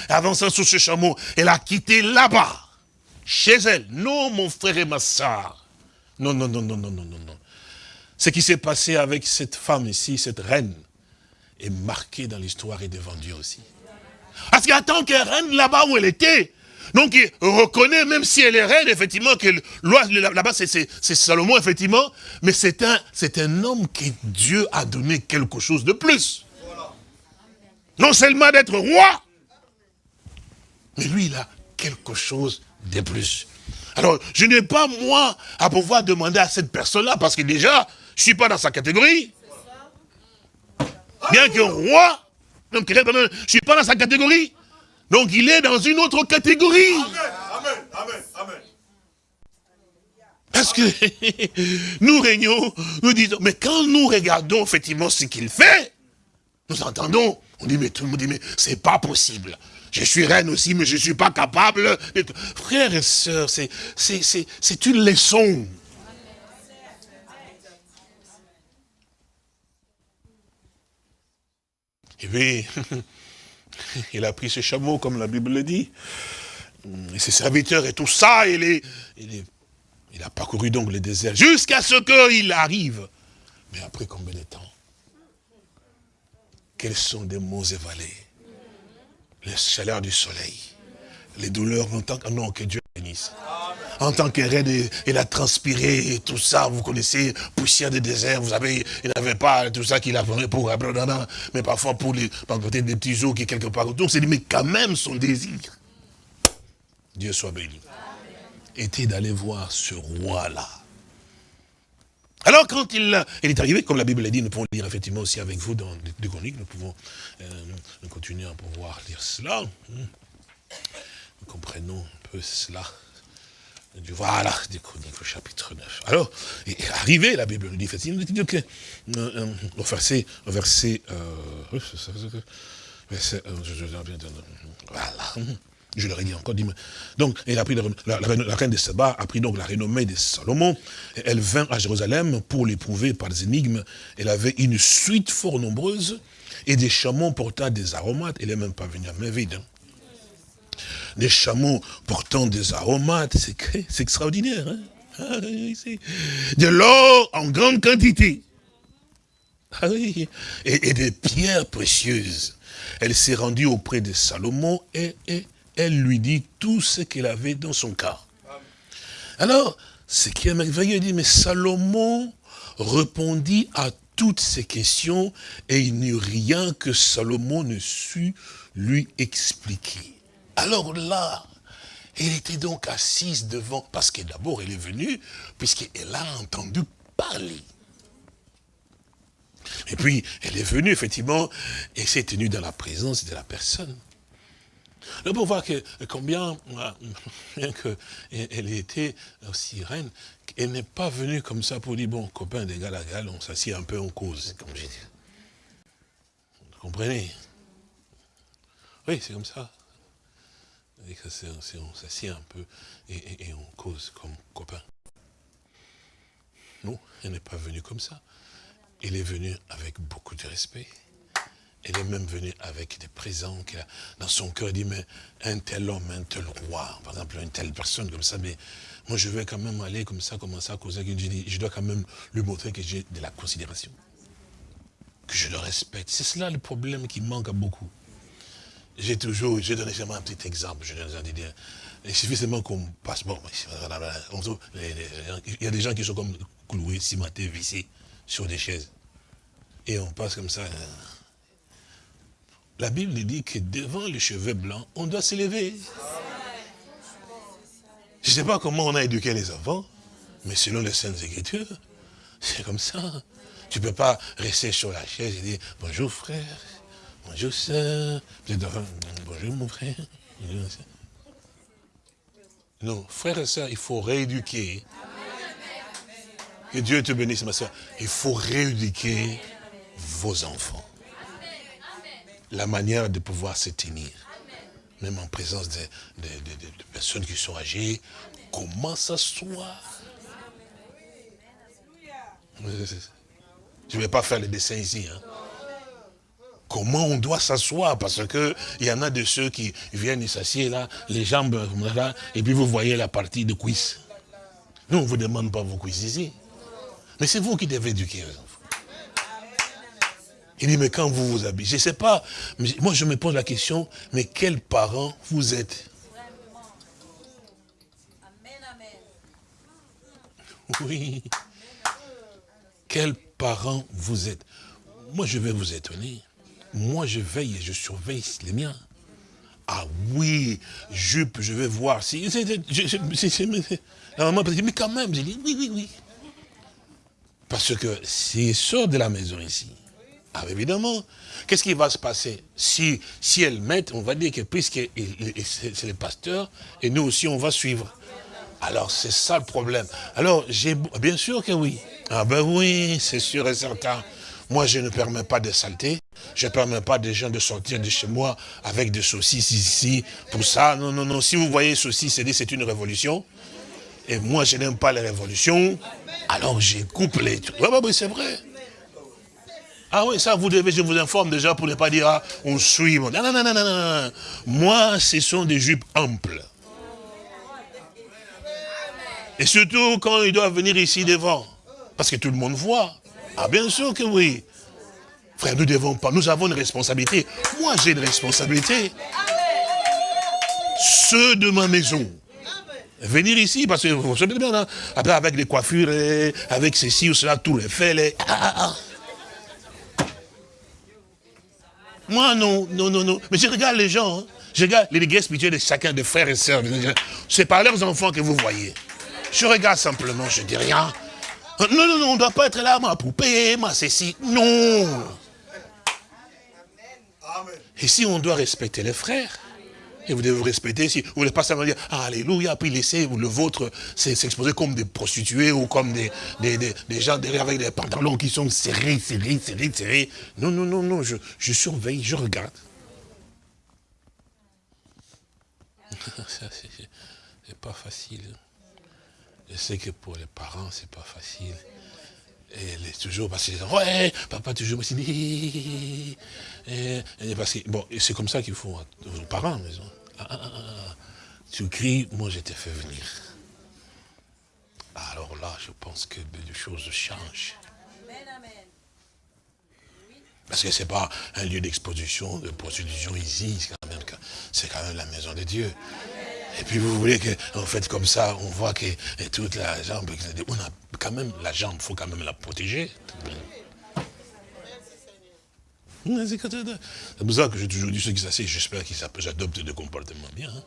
avançant sur ce chameau, elle a quitté là-bas, chez elle. Non, mon frère et ma soeur. Non, non, non, non, non, non, non, non. Ce qui s'est passé avec cette femme ici, cette reine, est marqué dans l'histoire et devant Dieu aussi. Parce qu'en tant que reine, là-bas où elle était, donc il reconnaît, même si elle est reine, effectivement, que là-bas c'est Salomon, effectivement, mais c'est un, un homme que Dieu a donné quelque chose de plus. Non seulement d'être roi, mais lui, il a quelque chose de plus. Alors, je n'ai pas, moi, à pouvoir demander à cette personne-là, parce que déjà, je ne suis pas dans sa catégorie. Bien que roi, je ne suis pas dans sa catégorie. Donc, il est dans une autre catégorie. Amen, amen, amen. Parce que nous régnons, nous disons, mais quand nous regardons effectivement ce qu'il fait, nous entendons on dit, mais tout le monde dit, mais c'est pas possible. Je suis reine aussi, mais je ne suis pas capable. Frères et sœurs, c'est une leçon. Et puis, il a pris ses chameaux, comme la Bible le dit, et ses serviteurs et tout ça, il, a parcouru donc le désert jusqu'à ce qu'il arrive. Mais après combien de temps? Quels sont des mots évalés? Les chaleurs du soleil, les douleurs, en tant que, non, que Dieu En tant que reine, il a transpiré, tout ça, vous connaissez, poussière de désert, vous savez, il n'avait pas tout ça qu'il a fait pour mais parfois pour les, peut-être des petits jours qui quelque part. Donc c'est dit, mais quand même son désir Dieu soit béni. Était d'aller voir ce roi-là. Alors quand il, est arrivé, comme la Bible l'a dit, nous pouvons lire effectivement aussi avec vous dans les chroniques, nous pouvons euh, continuer à pouvoir lire cela. Nous comprenons cela. Voilà, des chroniques, au chapitre 9. Alors, arrivé, la Bible nous dit, dit que, euh, euh, au verset, au verset, voilà, je leur ai dit encore, donc, a pris la, reine de Saba a pris donc la renommée de Salomon. Elle vint à Jérusalem pour l'éprouver par des énigmes. Elle avait une suite fort nombreuse et des chameaux portant des aromates. Elle n'est même pas venue à main vide. Hein. Des chameaux portant des aromates, c'est extraordinaire. Hein? Ah de l'or en grande quantité. Ah et, et, des pierres précieuses. Elle s'est rendue auprès de Salomon et, et elle lui dit tout ce qu'elle avait dans son cœur. Alors, ce qui est merveilleux, il dit, mais Salomon répondit à toutes ces questions et il n'y eut rien que Salomon ne sut lui expliquer. Alors là, elle était donc assise devant, parce que d'abord elle est venue, puisqu'elle a entendu parler. Et puis, elle est venue, effectivement, et s'est tenue dans la présence de la personne. Là, pour voir que, combien, bien qu'elle était aussi reine, elle n'est pas venue comme ça pour dire, bon, copain d'égal à égal, on s'assied un peu en cause, comme j'ai dit. Vous comprenez? Oui, c'est comme ça. On s'assied un peu et, on cause comme copain. Non, elle n'est pas venue comme ça. Elle est venue avec beaucoup de respect. Elle est même venue avec des présents qu'elle dans son cœur. Elle dit, mais un tel homme, un tel roi, par exemple, une telle personne comme ça, mais moi je vais quand même aller comme ça, commencer à causer. Je dois quand même lui montrer que j'ai de la considération. Que je le respecte. C'est cela le problème qui manque à beaucoup. J'ai toujours, je donne un petit exemple. Je donne. Il suffit seulement qu'on passe. Bon, il y a des gens qui sont comme cloués, cimentés, vissés sur des chaises. Et on passe comme ça. La Bible dit que devant les cheveux blancs, on doit s'élever. Je ne sais pas comment on a éduqué les enfants, mais selon les Saintes Écritures, c'est comme ça. Tu ne peux pas rester sur la chaise et dire bonjour frère, bonjour soeur, bonjour mon frère. Non, frère et soeur, il faut rééduquer. Que Dieu te bénisse, ma soeur. Il faut rééduquer vos enfants la manière de pouvoir se tenir. Même en présence de, personnes qui sont âgées, comment s'asseoir Je ne vais pas faire le dessin ici. Hein. Comment on doit s'asseoir Parce que il y en a de ceux qui viennent s'assiedent là, les jambes là, et puis vous voyez la partie de cuisse. Nous, on ne vous demande pas vos cuisses ici. Mais c'est vous qui devez éduquer il dit, mais quand vous vous habillez, je ne sais pas, moi je me pose la question, mais quels parents vous êtes? Oui. Quels parents vous êtes? Moi je vais vous étonner. Moi je veille et je surveille les miens. Ah oui, jupe, je vais voir si. La maman dit, mais quand même, j'ai dit, oui, oui, oui. Parce que s'il sort de la maison ici, ah, évidemment. Qu'est-ce qui va se passer? Si, si elles mettent, on va dire que puisque c'est les pasteurs, et nous aussi on va suivre. Alors c'est ça le problème. Alors j'ai bien sûr que oui. Ah ben oui, c'est sûr et certain. Moi je ne permets pas de saleté. Je ne permets pas des gens de sortir de chez moi avec des saucisses ici, pour ça. Non, non, non. Si vous voyez saucisses, c'est une révolution. Et moi je n'aime pas les révolutions. Alors j'ai couplé. Oui, oui, c'est vrai. Ah oui, ça, vous devez, je vous informe déjà pour ne pas dire, ah, on suit. Non, non, non, non, non, non. Moi, ce sont des jupes amples. Et surtout quand il doit venir ici devant. Parce que tout le monde voit. Ah, bien sûr que oui. Frère, nous devons pas, nous avons une responsabilité. Moi, j'ai une responsabilité. Ceux de ma maison. Venir ici, parce que vous savez bien, hein, après avec les coiffures, avec ceci ou cela, tout est fait. Ah, ah, ah. Moi, non, non, non, non. Mais je regarde les gens, hein. je regarde les guerres de chacun des frères et sœurs. C'est par leurs enfants que vous voyez. Je regarde simplement, je dis rien. Non, non, non, on ne doit pas être là, ma poupée, ma ceci. Non. Ici, on doit respecter les frères. Et vous devez vous respecter. Si vous ne voulez pas simplement dire Alléluia, puis laisser le vôtre s'exposer comme des prostituées ou comme des, des, gens derrière avec des pantalons qui sont serrés, serrés, serrés, serrés. Non, non, non, non, je, je surveille, je regarde. C'est pas facile. Je sais que pour les parents, c'est pas facile. Et elle est toujours parce que ouais, papa toujours me dit, parce que bon, c'est comme ça qu'il faut aux parents, maison. Ah, ah, ah, tu cries, moi je t'ai fait venir. Alors là, je pense que les choses changent. Parce que ce n'est pas un lieu d'exposition, de prostitution ici, c'est quand même la maison de Dieu. Et puis vous voulez qu'en fait comme ça, on voit que toute la jambe, on a quand même la jambe, il faut quand même la protéger. C'est pour ça que j'ai toujours dit ceux qui s'asseyent, j'espère qu'ils adoptent des comportements bien. Hein.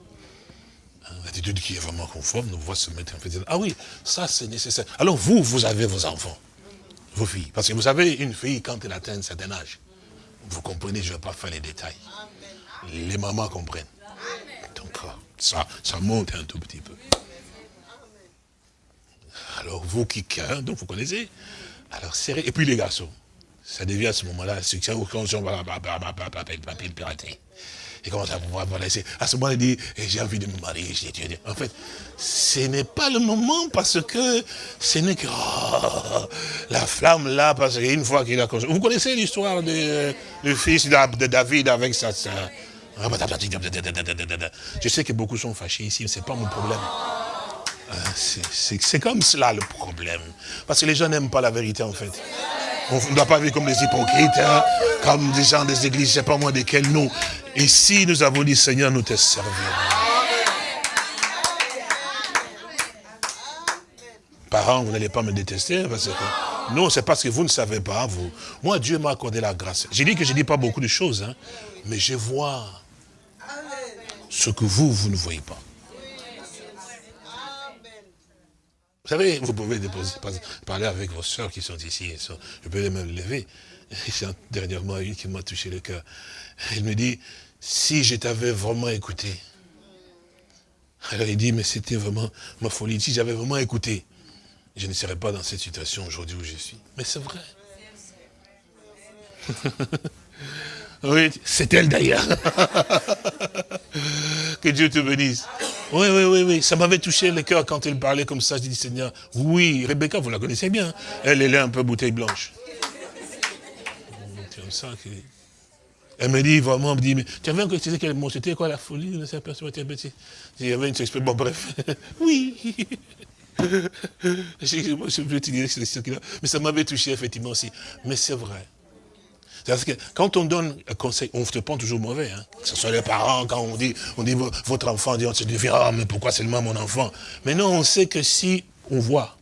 Hein, l'attitude qui est vraiment conforme, nous voit se mettre en fait. Ah oui, ça c'est nécessaire. Alors vous, vous avez vos enfants, vos filles. Parce que vous savez, une fille, quand elle atteint un certain âge, vous comprenez, je ne vais pas faire les détails. Les mamans comprennent. Donc, euh, ça, ça monte un tout petit peu. Alors, vous qui, donc vous connaissez, alors serrez, et puis les garçons, ça devient à ce moment-là, c'est quand on va pirater. Et comment ça pouvoir laisser À ce moment-là, il dit, eh, j'ai envie de me marier. En fait, ce n'est pas le moment parce que ce n'est que oh, la flamme là, parce qu'une fois qu'il a... Vous connaissez l'histoire du fils de David avec sa, ah, bah, Je sais que beaucoup sont fâchés ici, mais ce n'est pas mon problème. Euh, c'est comme cela le problème. Parce que les gens n'aiment pas la vérité en fait. On ne doit pas vivre comme des hypocrites, hein, comme des gens des églises, je ne sais pas moi desquels. Et si nous avons dit, Seigneur, nous te servirons. Parents, vous n'allez pas me détester, non, c'est parce que vous ne savez pas, vous. Moi, Dieu m'a accordé la grâce. J'ai dit que je ne dis pas beaucoup de choses, hein, mais je vois ce que vous, vous ne voyez pas. Vous savez, vous pouvez déposer, parler avec vos soeurs qui sont ici. je peux les même lever. Dernièrement, une qui m'a touché le cœur. Elle me dit, si je t'avais vraiment écouté. Alors il dit, mais c'était vraiment ma folie. Si j'avais vraiment écouté, je ne serais pas dans cette situation aujourd'hui où je suis. Mais c'est vrai. Oui, c'est elle d'ailleurs. que Dieu te bénisse. Oui, oui, oui, oui. Ça m'avait touché le cœur quand elle parlait comme ça. Je dis, Seigneur, oui, Rebecca, vous la connaissez bien. Elle, elle est un peu bouteille blanche. Elle me dit vraiment, elle me dit, mais tu avais que tu sais qu'elle c'était quoi la folie de cette personne? Il y avait une expression, bon bref. oui. mais ça m'avait touché effectivement aussi. Mais c'est vrai. Parce que quand on donne un conseil, on te prend toujours mauvais. Hein. Ce soit les parents, quand on dit, on dit votre enfant, on se dit, ah, mais pourquoi seulement mon enfant? Mais non, on sait que si on voit,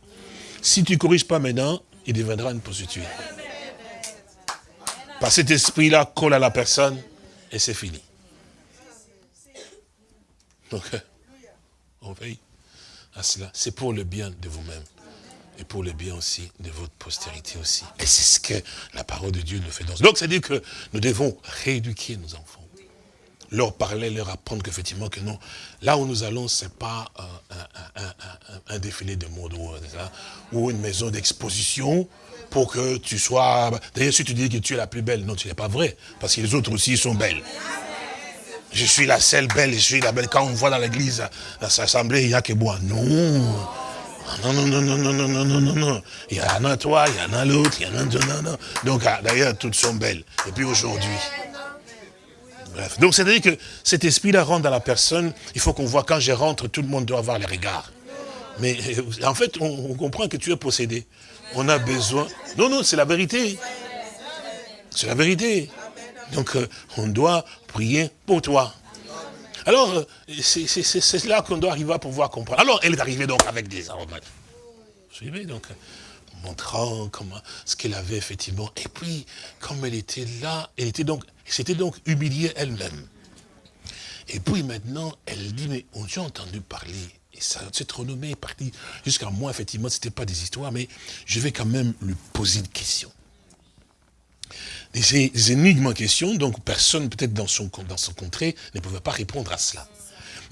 si tu ne corriges pas maintenant, il deviendra une prostituée. Que cet esprit-là colle à la personne et c'est fini. Donc, on veille à cela. C'est pour le bien de vous-même et pour le bien aussi de votre postérité aussi. Et c'est ce que la parole de Dieu nous fait. Donc, c'est-à-dire que nous devons rééduquer nos enfants. Leur parler, leur apprendre qu'effectivement que non, là où nous allons, ce n'est pas un, défilé de mode ou, une maison d'exposition pour que tu sois... D'ailleurs, si tu dis que tu es la plus belle, non, tu n'es pas vrai, parce que les autres aussi sont belles. Je suis la seule belle, je suis la belle. Quand on voit dans l'église, dans l'assemblée, il n'y a que moi. Non. Non, non, non, non, non, non, non, non, non, non. Il y en a toi, il y en a l'autre, il y en a non, non, non. Donc, ah, d'ailleurs, toutes sont belles. Et puis aujourd'hui. Bref. Donc, c'est-à-dire que cet esprit-là rentre dans la personne. Il faut qu'on voit quand je rentre, tout le monde doit avoir les regards. Mais euh, en fait, on, comprend que tu es possédé. On a besoin... Non, non, c'est la vérité. C'est la vérité. Donc, euh, on doit prier pour toi. Alors, euh, c'est là qu'on doit arriver à pouvoir comprendre. Alors, elle est arrivée donc avec des aromates. Vous suivez donc montrant comment ce qu'elle avait effectivement. Et puis, comme elle était là, elle était donc, c'était donc humiliée elle-même. Et puis maintenant, elle dit, mais on a entendu parler, et cette renommée est partie jusqu'à moi, effectivement, ce n'était pas des histoires, mais je vais quand même lui poser une question. Des, énigmes en question, donc personne peut-être dans son, dans son contrée ne pouvait pas répondre à cela.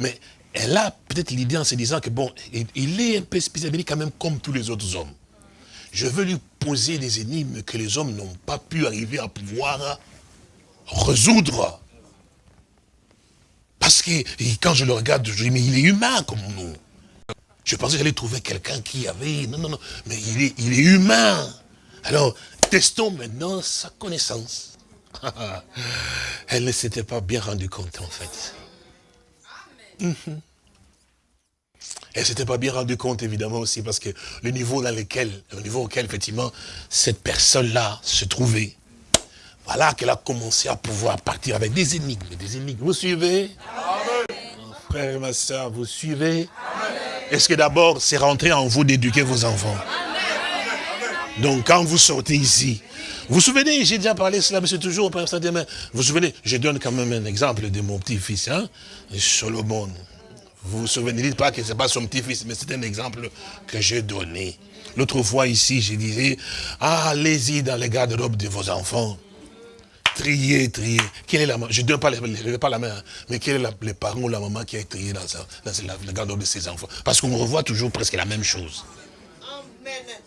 Mais elle a peut-être l'idée en se disant que bon, il est un peu spécialisé quand même comme tous les autres hommes. Je veux lui poser des énigmes que les hommes n'ont pas pu arriver à pouvoir résoudre. Parce que quand je le regarde, je dis, mais il est humain comme nous. Je pensais que j'allais trouver quelqu'un qui avait... Non, non, non, mais il est, il est humain. Alors, testons maintenant sa connaissance. Elle ne s'était pas bien rendue compte, en fait. Elle ne s'était pas bien rendue compte, évidemment, aussi, parce que le niveau dans lequel, le niveau auquel, effectivement, cette personne-là se trouvait, voilà qu'elle a commencé à pouvoir partir avec des énigmes, des énigmes. Vous suivez? Mon frère et ma soeur, vous suivez? Est-ce que d'abord, c'est rentré en vous d'éduquer vos enfants? Donc quand vous sortez ici, vous vous souvenez, j'ai déjà parlé cela, mais c'est toujours Vous vous souvenez, je donne quand même un exemple de mon petit-fils, hein, Solomon. Vous vous souvenez, dites pas que ce n'est pas son petit-fils, mais c'est un exemple que j'ai donné. L'autre fois ici, je disais, allez-y dans les garde-robes de vos enfants. Triez. Quelle est la Je ne donne pas, la main, hein, mais quel est le parent ou la maman qui a trié dans, dans la garde-robe de ses enfants? Parce qu'on revoit toujours presque la même chose. Amen.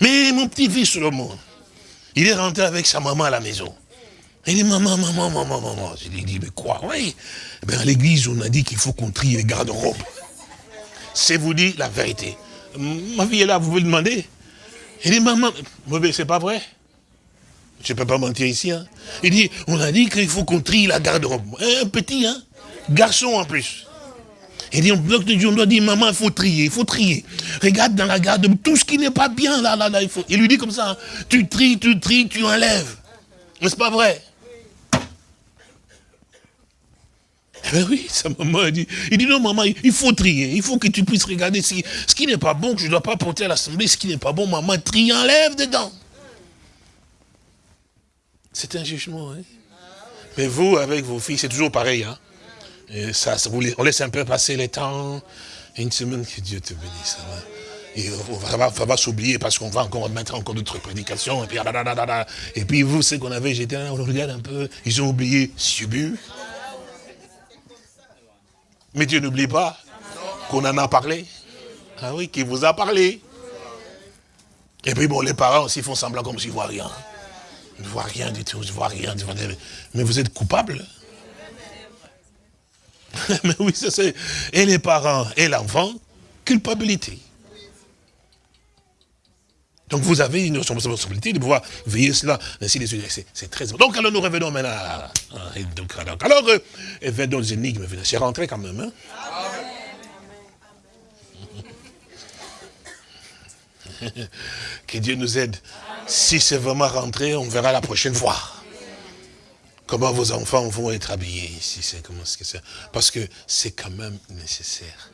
Mais mon petit-fils Solomon, il est rentré avec sa maman à la maison. Il dit, maman, maman, maman, maman. Je lui ai dit, mais quoi Oui. Eh à l'église, on a dit qu'il faut qu'on trie les garde-robes. C'est vous dire la vérité. Ma fille est là, vous pouvez le demander. Il dit, maman, c'est pas vrai. Je ne peux pas mentir ici. Hein. Il dit, on a dit qu'il faut qu'on trie la garde-robe. Un petit, hein Garçon en plus. Il dit, on doit dire, maman, il faut trier, il faut trier. Regarde dans la garde, tout ce qui n'est pas bien, là, là, là, il faut. Il lui dit comme ça, hein. tu tries, tu tries, tu enlèves. N'est-ce pas vrai? Eh bien oui, sa maman dit, il dit non maman, il faut trier, il faut que tu puisses regarder ce qui, ce qui n'est pas bon, que je ne dois pas porter à l'assemblée, ce qui n'est pas bon, maman, trie, enlève dedans. C'est un jugement, hein. Mais vous, avec vos filles, c'est toujours pareil, hein. Ça, on laisse un peu passer le temps. Une semaine, que Dieu te bénisse. Et on va, va s'oublier parce qu'on va encore mettre encore d'autres prédications. Et puis, et puis vous, ce qu'on avait, j'étais on regarde un peu. Ils ont oublié Subu. Mais Dieu n'oublie pas qu'on en a parlé. Ah oui, qu'il vous a parlé. Et puis bon, les parents aussi font semblant comme s'ils ne voient rien. Ils ne voient rien du tout, ils ne voient rien. Mais vous êtes coupable. Mais oui, c'est Et les parents et l'enfant, culpabilité. Donc vous avez une responsabilité de pouvoir veiller cela. C'est très Donc alors nous revenons maintenant à, donc, alors, euh, dans les énigmes, c'est rentré quand même. Hein? que Dieu nous aide. Si c'est vraiment rentré, on verra la prochaine fois. Comment vos enfants vont être habillés ici, c'est comment que c'est. Parce que c'est quand même nécessaire.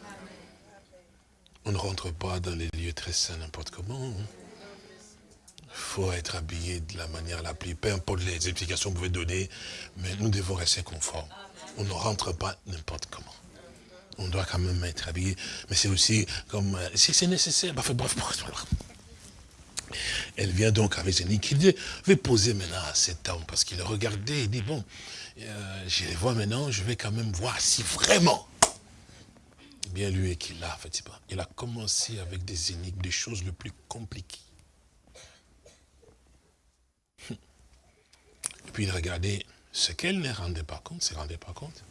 On ne rentre pas dans les lieux très sains n'importe comment. Il hein. faut être habillé de la manière la plus, peu importe les explications que vous pouvez donner, mais nous devons rester conformes. On ne rentre pas n'importe comment. On doit quand même être habillé, mais c'est aussi comme, euh, si c'est nécessaire, bref, bref, bref, elle vient donc avec Zénith qui dit, vais poser maintenant à cet homme, parce qu'il regardait, il dit, bon, je les vois maintenant, je vais quand même voir si vraiment, bien lui est qu'il a, fait, il a commencé avec des énigmes, des choses les plus compliquées. Et puis il regardait ce qu'elle ne rendait pas compte, ne rendait pas compte.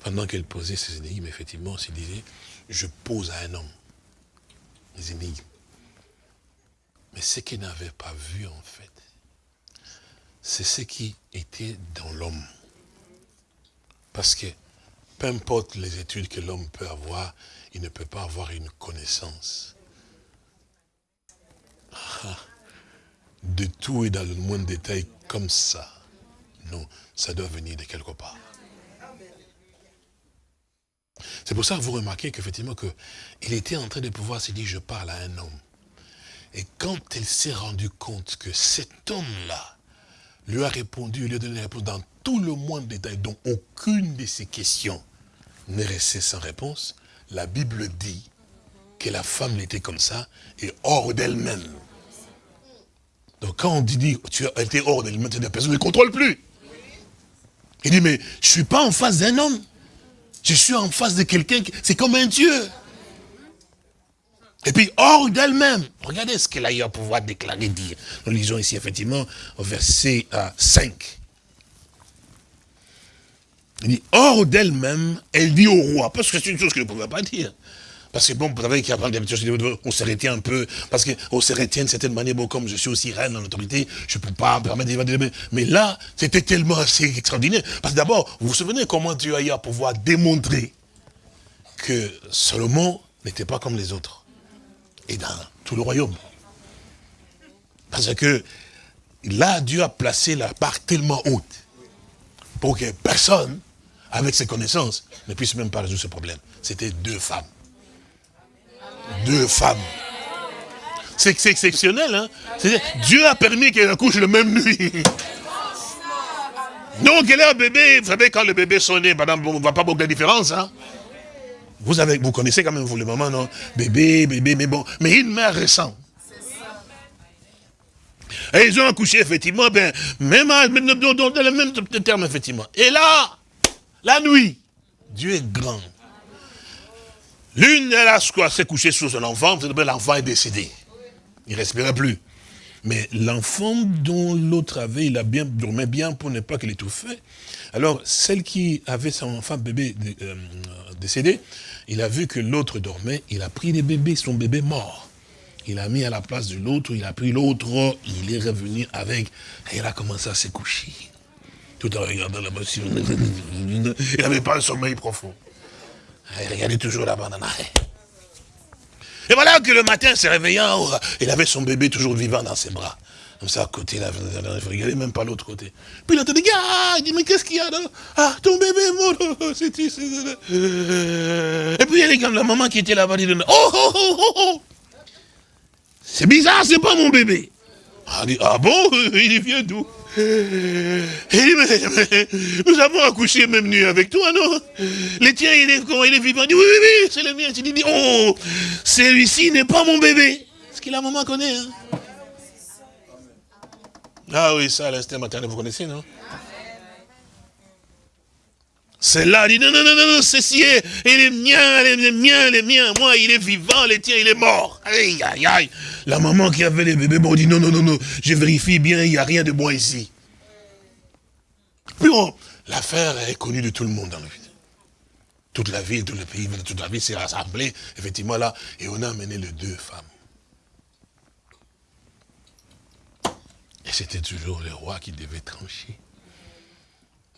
pendant qu'elle posait ses énigmes, effectivement, elle disait, je pose à un homme les énigmes. Mais ce qu'elle n'avait pas vu, en fait, c'est ce qui était dans l'homme. Parce que, peu importe les études que l'homme peut avoir, il ne peut pas avoir une connaissance de tout et dans le moindre détail comme ça. Non, ça doit venir de quelque part. C'est pour ça que vous remarquez qu'effectivement, il était en train de pouvoir se dire, je parle à un homme. Et quand elle s'est rendu compte que cet homme-là lui a répondu, lui a donné une réponse dans tout le moindre détail, dont aucune de ses questions n'est restée sans réponse, la Bible dit que la femme était comme ça et hors d'elle-même. Donc quand on dit, tu as été hors d'elle-même, personne ne ne contrôle plus. Il dit, mais je ne suis pas en face d'un homme. Je suis en face de quelqu'un, c'est comme un Dieu. Et puis, hors d'elle-même. Regardez ce qu'elle a eu à pouvoir déclarer, dire. Nous lisons ici, effectivement, au verset 5. Euh, Il dit, hors d'elle-même, elle dit au roi. Parce que c'est une chose qu'elle ne pouvait pas dire. Parce que bon, vous savez on s'arrêtait un peu, parce qu'on se retient d'une certaine manière, bon, comme je suis aussi reine en autorité, je ne peux pas me permettre d'évaluer. Mais là, c'était tellement assez extraordinaire. Parce que d'abord, vous vous souvenez comment Dieu a eu à pouvoir démontrer que Salomon n'était pas comme les autres. Et dans tout le royaume. Parce que là, Dieu a placé la barre tellement haute pour que personne, avec ses connaissances, ne puisse même pas résoudre ce problème. C'était deux femmes deux femmes. C'est exceptionnel, hein Dieu a permis qu'elle accouche le même nuit. Donc, elle est un bébé. Vous savez, quand le bébé sonne, madame, on ne voit pas beaucoup de différence, hein vous, avez, vous connaissez quand même, vous, le maman, non? Bébé, bébé, mais bon. Mais une mère récente. Et ils ont accouché, effectivement, ben, même dans le même terme, effectivement. Et là, la nuit, Dieu est grand. L'une, elle a s'est couchée sur son enfant, l'enfant est décédé. Il ne respirait plus. Mais l'enfant dont l'autre avait, il a bien dormait bien pour ne pas qu'il étouffait. Alors, celle qui avait son enfant bébé euh, décédé, il a vu que l'autre dormait, il a pris le bébé, son bébé mort. Il a mis à la place de l'autre, il a pris l'autre, il est revenu avec, et il a commencé à se coucher. Tout en regardant la machine. Il n'avait pas un sommeil profond. Il regardait toujours là-bas Et voilà que le matin, se réveillant, il avait son bébé toujours vivant dans ses bras. Comme ça, à côté, là, il regardait même pas l'autre côté. Puis il a dit, ah, il dit, mais qu'est-ce qu'il y a là? Ah, ton bébé est mort, c'est Et puis il y a comme la maman qui était là-bas, dit, oh, oh, oh, oh, oh C'est bizarre, c'est pas mon bébé. Ah, dit, ah bon? Il vieux d'où? Nous avons accouché même nuit avec toi, non? Le tien, il est, il est vivant. Il dit, oui, oui, oui, c'est le mien. Tu dis, oh, celui-ci n'est pas mon bébé. Ce que la maman connaît. Hein? Ah oui, ça, l'instinct maternel, vous connaissez, non? C'est là, il dit, non, non, non, non, ceci est, il est mien, il est mien, il est mien, moi, il est vivant, le tien, il est mort. Aïe, aïe, aïe. La maman qui avait les bébés, bon, dit, non, non, non, non, je vérifie bien, il n'y a rien de moi ici. Puis bon, l'affaire est connue de tout le monde dans la ville. Toute la ville, tout le pays, toute la ville s'est rassemblée, effectivement, là, et on a amené les deux femmes. Et c'était toujours le roi qui devait trancher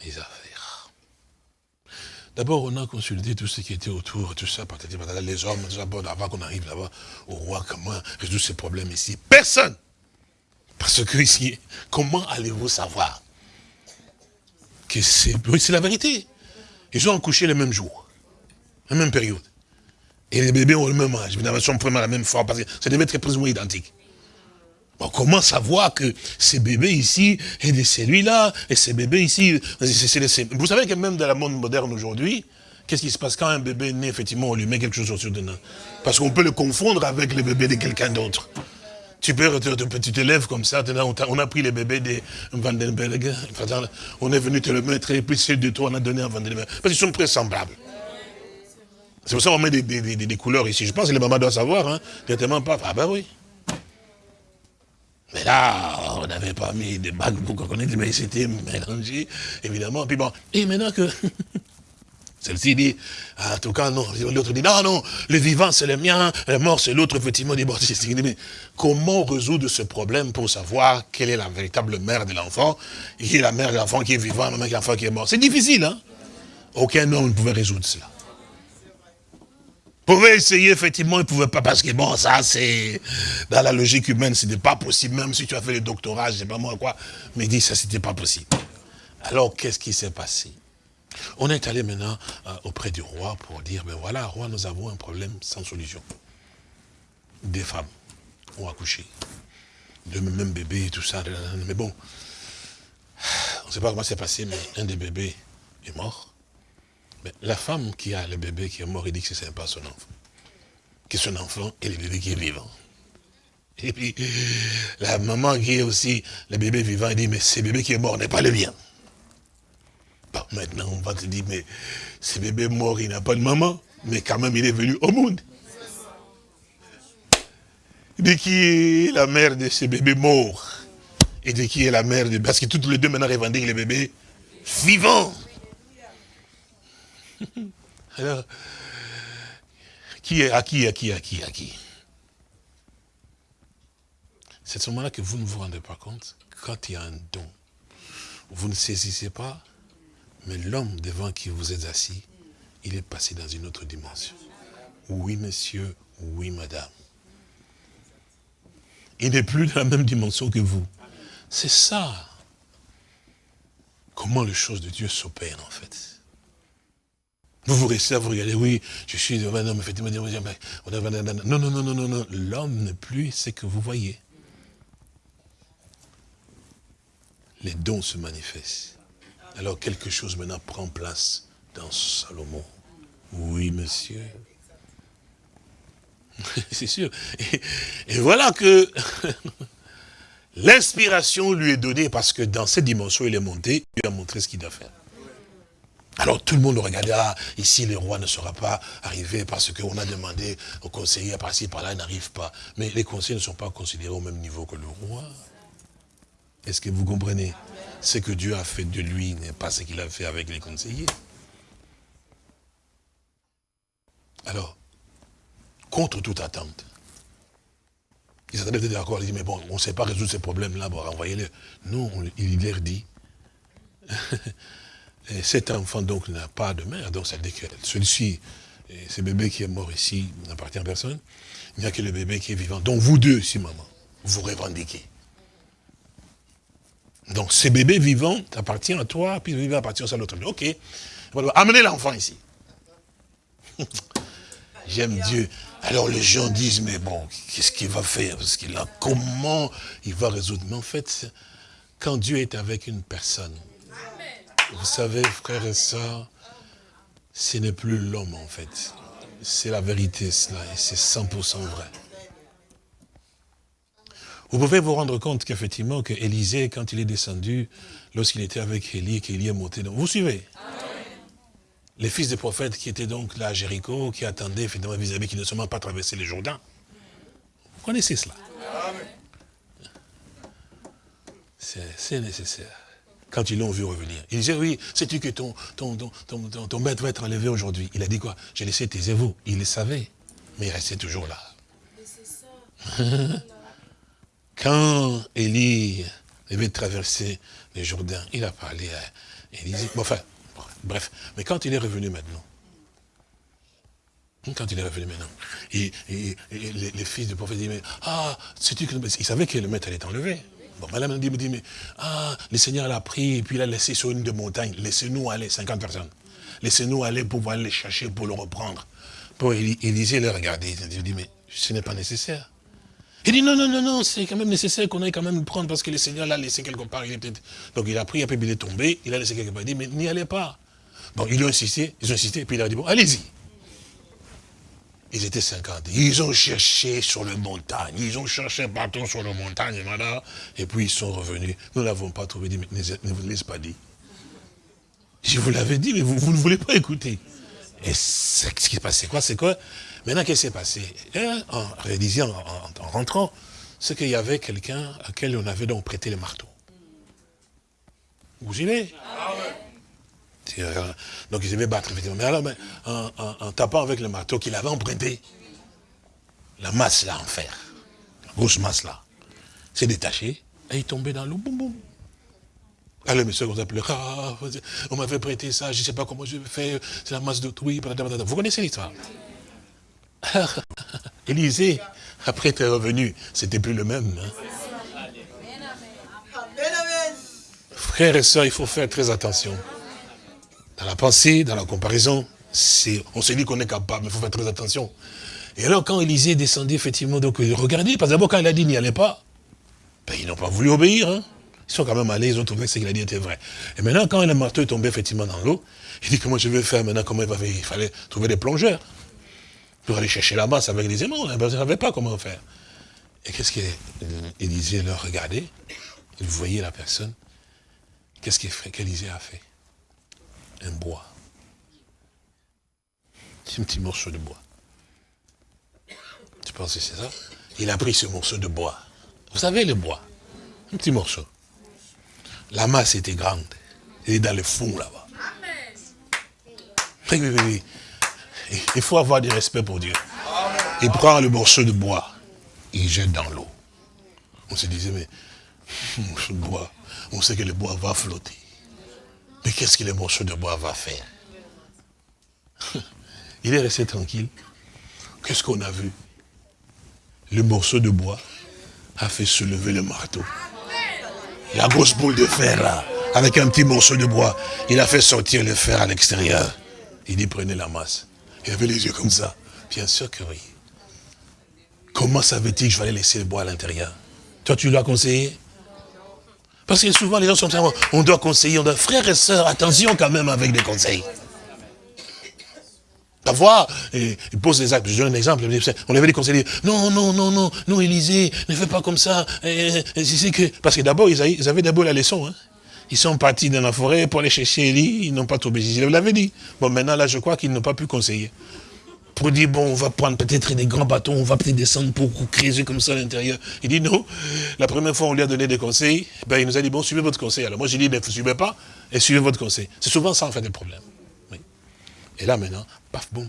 les affaires. D'abord, on a consulté tout ce qui était autour, tout ça, les hommes, tout ça, avant qu'on arrive là-bas, au roi, comment résoudre ces problèmes ici Personne Parce que ici, comment allez-vous savoir que c'est la vérité. Ils ont couché le même jour, la même période. Et les bébés ont le même âge, ils sont vraiment la même forme, parce que ça devait être plus identique. On commence à que ces bébés ici, et de celui-là, et ces bébés ici, vous savez que même dans la monde moderne aujourd'hui, qu'est-ce qui se passe quand un bébé naît, effectivement, on lui met quelque chose sur le Parce qu'on peut le confondre avec le bébé de quelqu'un d'autre. Tu peux, tu te lèves comme ça, on a, pris les bébés de Vandenberg, on est venu te le mettre, et puis celle de toi, on a donné à Vandenberg. Parce qu'ils sont très semblables. C'est pour ça qu'on met des, couleurs ici. Je pense que les mamans doivent savoir, hein. Directement pas. Ah ben oui. Mais là, on n'avait pas mis des bagues pour qu'on connaisse, mais c'était mélangé, évidemment. Puis bon, et maintenant que Celle-ci dit, en tout cas, non. L'autre dit, non, non, le vivant, c'est le mien, le mort, c'est l'autre. Effectivement, dit, bon, mais comment résoudre ce problème pour savoir quelle est la véritable mère de l'enfant, qui est la mère de l'enfant qui est vivant, la mère de l'enfant qui est mort C'est difficile, hein? Aucun homme ne pouvait résoudre cela. Pouvez essayer, effectivement, il pouvait pas, parce que bon, ça, c'est, dans la logique humaine, n'est pas possible, même si tu as fait le doctorat, je sais pas moi quoi, mais il dit, ça, c'était pas possible. Alors, qu'est-ce qui s'est passé? On est allé maintenant euh, auprès du roi pour dire, ben voilà, roi, nous avons un problème sans solution. Des femmes ont accouché. De même bébé et tout ça. Mais bon, on ne sait pas comment c'est passé, mais un des bébés est mort. La femme qui a le bébé qui est mort, il dit que ce n'est pas son enfant. Que son enfant est le bébé qui est vivant. Et puis, la maman qui est aussi le bébé vivant, elle dit, mais ce bébé qui est mort n'est pas le mien maintenant, on va te dire, mais ce bébé mort, il n'a pas de maman, mais quand même, il est venu au monde. De qui est la mère de ce bébé mort Et de qui est la mère de... Parce que toutes les deux maintenant revendiquent les bébés vivants. Alors, qui est à qui, à qui, à qui, à qui? C'est à ce moment-là que vous ne vous rendez pas compte, quand il y a un don, vous ne saisissez pas mais l'homme devant qui vous êtes assis, il est passé dans une autre dimension. Oui, monsieur, oui, madame. Il n'est plus dans la même dimension que vous. C'est ça. Comment les choses de Dieu s'opèrent, en fait. Vous vous restez à vous regarder, oui, je suis un homme, effectivement, non, non, non, non, non, non, l'homme n'est plus ce que vous voyez. Les dons se manifestent. Alors quelque chose maintenant prend place dans Salomon. Oui, monsieur. C'est sûr. Et, voilà que l'inspiration lui est donnée parce que dans cette dimension, il est monté, il a montré ce qu'il doit faire. Alors tout le monde regardait, ah, ici le roi ne sera pas arrivé parce qu'on a demandé aux conseillers par-ci, par-là, il n'arrive pas. Mais les conseillers ne sont pas considérés au même niveau que le roi. Est-ce que vous comprenez? Ce que Dieu a fait de lui n'est pas ce qu'il a fait avec les conseillers. Alors, contre toute attente, ils s'attendaient d'accord, ils disent, mais bon, on ne sait pas résoudre ces problèmes-là, bon, envoyez-les. Non, il leur dit, cet enfant donc n'a pas de mère, donc ça veut dire que celui-ci, ce bébé qui est mort ici, n'appartient à personne, il n'y a que le bébé qui est vivant. Donc vous deux, si maman, vous revendiquez. Donc ce bébé vivant appartient à toi, puis le bébé appartient à l'autre. Ok, amenez l'enfant ici. J'aime Dieu. Alors les gens disent, mais bon, qu'est-ce qu'il va faire? Parce qu'il a, comment il va résoudre Mais en fait, quand Dieu est avec une personne, vous savez, frères et sœurs, ce n'est plus l'homme en fait. C'est la vérité cela, et c'est 100% vrai. Vous pouvez vous rendre compte qu'effectivement, que Élisée, quand il est descendu, lorsqu'il était avec Élie, qu'Élie est monté. Vous suivez? Les fils des prophètes qui étaient donc là à Jéricho, qui attendaient finalement vis-à-vis, qui ne sont même pas traversé les Jourdains. Vous connaissez cela? C'est nécessaire. Quand ils l'ont vu revenir, il disait, oui, sais-tu que ton, ton, ton, ton, maître va être enlevé aujourd'hui? Il a dit quoi? J'ai laissé taisez-vous. Il le savait, mais il restait toujours là. Quand Élie devait traverser les Jourdains, il a parlé à Élisée. enfin, bref. Mais quand il est revenu maintenant, quand il est revenu maintenant, les, fils du prophète mais, ah, sais-tu que... Il savait que le maître allait enlevé. Bon, madame me dit, mais, ah, le Seigneur l'a pris, et puis il a laissé sur une de montagne. Laissez-nous aller, 50 personnes. Laissez-nous aller pour pouvoir les chercher, pour le reprendre. Pour Élisée le regarder, il dit, mais ce n'est pas nécessaire. Il dit non, non, non, non, c'est quand même nécessaire qu'on aille quand même prendre parce que le Seigneur l'a laissé quelque part. Il Donc il a pris, après il est tombé, il a laissé quelque part. Il dit, mais n'y allez pas. Bon, ils ont insisté, ils ont insisté, et puis il a dit, bon, allez-y. Ils étaient 50. Ils ont cherché sur les montagnes, ils ont cherché partout sur les montagnes, et puis ils sont revenus. Nous l'avons pas trouvé, dit, mais ne vous laissez pas dire. Je vous l'avais dit, mais vous, ne voulez pas écouter. Et ce qui s'est passé, quoi, c'est quoi? Maintenant, qu'est-ce qui s'est passé? Hein, En réalisant, en, rentrant, c'est qu'il y avait quelqu'un à qui on avait donc prêté le marteau. Vous suivez Donc il devait battre, effectivement. Mais alors, en, tapant avec le marteau qu'il avait emprunté, la masse là en fer, la grosse masse là, s'est détachée et il tombait dans l'eau, boum boum. Alors monsieur on s'appelait, ah, on m'avait prêté ça, je ne sais pas comment je vais faire, c'est la masse d'autrui. Vous connaissez l'histoire? Élisée, après être revenu, c'était plus le même. Hein. Frères et sœurs, il faut faire très attention. Dans la pensée, dans la comparaison, on se dit qu'on est capable, mais il faut faire très attention. Et alors, quand Élisée descendu, effectivement, donc regardez, parce que d'abord, quand il a dit n'y allait pas, ben, ils n'ont pas voulu obéir. Hein. Ils sont quand même allés, ils ont trouvé que ce qu'il a dit était vrai. Et maintenant, quand le marteau est tombé effectivement dans l'eau, il dit comment je vais faire maintenant, comment il va faire? Il fallait trouver des plongeurs pour aller chercher la masse avec des aimants. Ils ne savaient pas comment faire. Et qu'est-ce qu'Élisée leur regardait? Il voyait la personne. Qu'est-ce qu'Élisée a fait? Un bois. C'est un petit morceau de bois. Tu penses que c'est ça? Il a pris ce morceau de bois. Vous savez le bois? Un petit morceau. La masse était grande. Elle est dans le fond là-bas. Il faut avoir du respect pour Dieu. Il prend le morceau de bois, il jette dans l'eau. On se disait, mais, de bois, on sait que le bois va flotter. Mais qu'est-ce que le morceau de bois va faire? Il est resté tranquille. Qu'est-ce qu'on a vu? Le morceau de bois a fait soulever le marteau. La grosse boule de fer là, avec un petit morceau de bois, il a fait sortir le fer à l'extérieur. Il dit prenez la masse. Il avait les yeux comme ça. Bien sûr que oui. Comment savait-il que je vais laisser le bois à l'intérieur? Toi, tu l'as conseillé? Parce que souvent, les gens sont on doit conseiller, on doit... Frères et sœurs, attention quand même avec des conseils. D'avoir, il pose des actes, je donne un exemple, on avait des conseils, non, non, non, non, non, Élisée, ne fais pas comme ça, que... Parce que d'abord, ils avaient d'abord la leçon, hein. Ils sont partis dans la forêt pour aller chercher Élie, ils n'ont pas trouvé Jésus. Je l'avais dit. Bon, maintenant, là, je crois qu'ils n'ont pas pu conseiller. Pour dire, bon, on va prendre peut-être des grands bâtons, on va peut-être descendre pour creuser comme ça à l'intérieur. Il dit, non. La première fois, on lui a donné des conseils, ben, il nous a dit, bon, suivez votre conseil. Alors moi, j'ai dit, ne suivez pas et suivez votre conseil. C'est souvent ça, en fait, le problème. Et là, maintenant, paf, boum,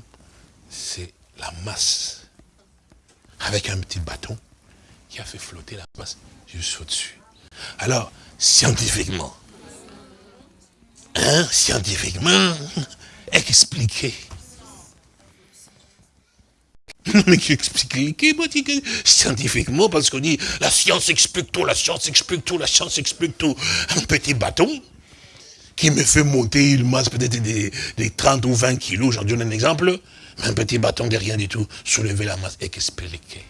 c'est la masse. Avec un petit bâton qui a fait flotter la masse juste au-dessus. Alors, scientifiquement, hein, scientifiquement, expliqué. Mais qui explique scientifiquement, parce qu'on dit la science explique tout, la science explique tout, la science explique tout. Un petit bâton qui me fait monter une masse peut-être des, 30 ou 20 kilos, j'en donne un exemple, mais un petit bâton de rien du tout, soulever la masse, expliquer.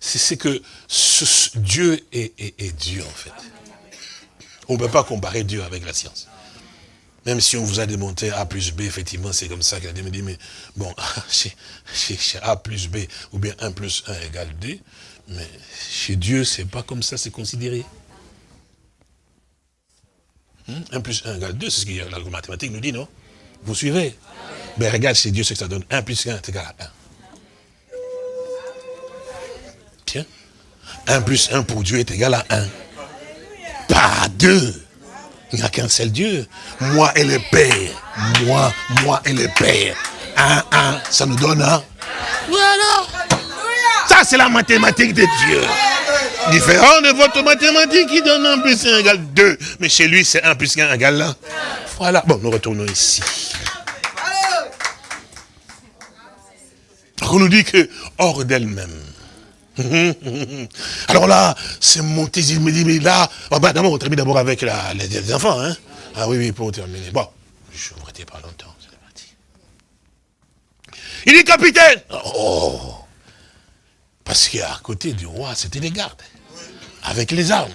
c'est que Dieu est, Dieu, en fait. On ne peut pas comparer Dieu avec la science. Même si on vous a démonté A plus B, effectivement, c'est comme ça qu'il a dit, mais bon, chez, A plus B, ou bien 1 plus 1 égale 2, mais chez Dieu, c'est pas comme ça, c'est considéré. 1 hmm? plus 1 égale 2, c'est ce que la mathématique nous dit, non? Vous suivez? Mais ben, regarde chez Dieu ce que ça donne. 1 plus 1 est égal à 1. 1 plus 1 pour Dieu est égal à 1. Pas 2. Il n'y a qu'un seul Dieu. Moi et le Père. Moi, moi et le Père. 1, 1, ça nous donne un. Voilà. Ça, c'est la mathématique de Dieu. Différent de votre mathématique qui donne 1 plus 1 égale 2. Mais chez lui, c'est 1 plus 1 égale 1. Voilà. Bon, nous retournons ici. on nous dit que hors d'elle-même, Alors là, c'est monté, il me dit, mais là, bah, d'abord, on termine d'abord avec les, enfants. Hein. Ah oui, oui, pour terminer. Bon, je ne vous pas longtemps, c'est parti. Il dit, capitaine Oh Parce qu'à côté du roi, c'était les gardes, avec les armes.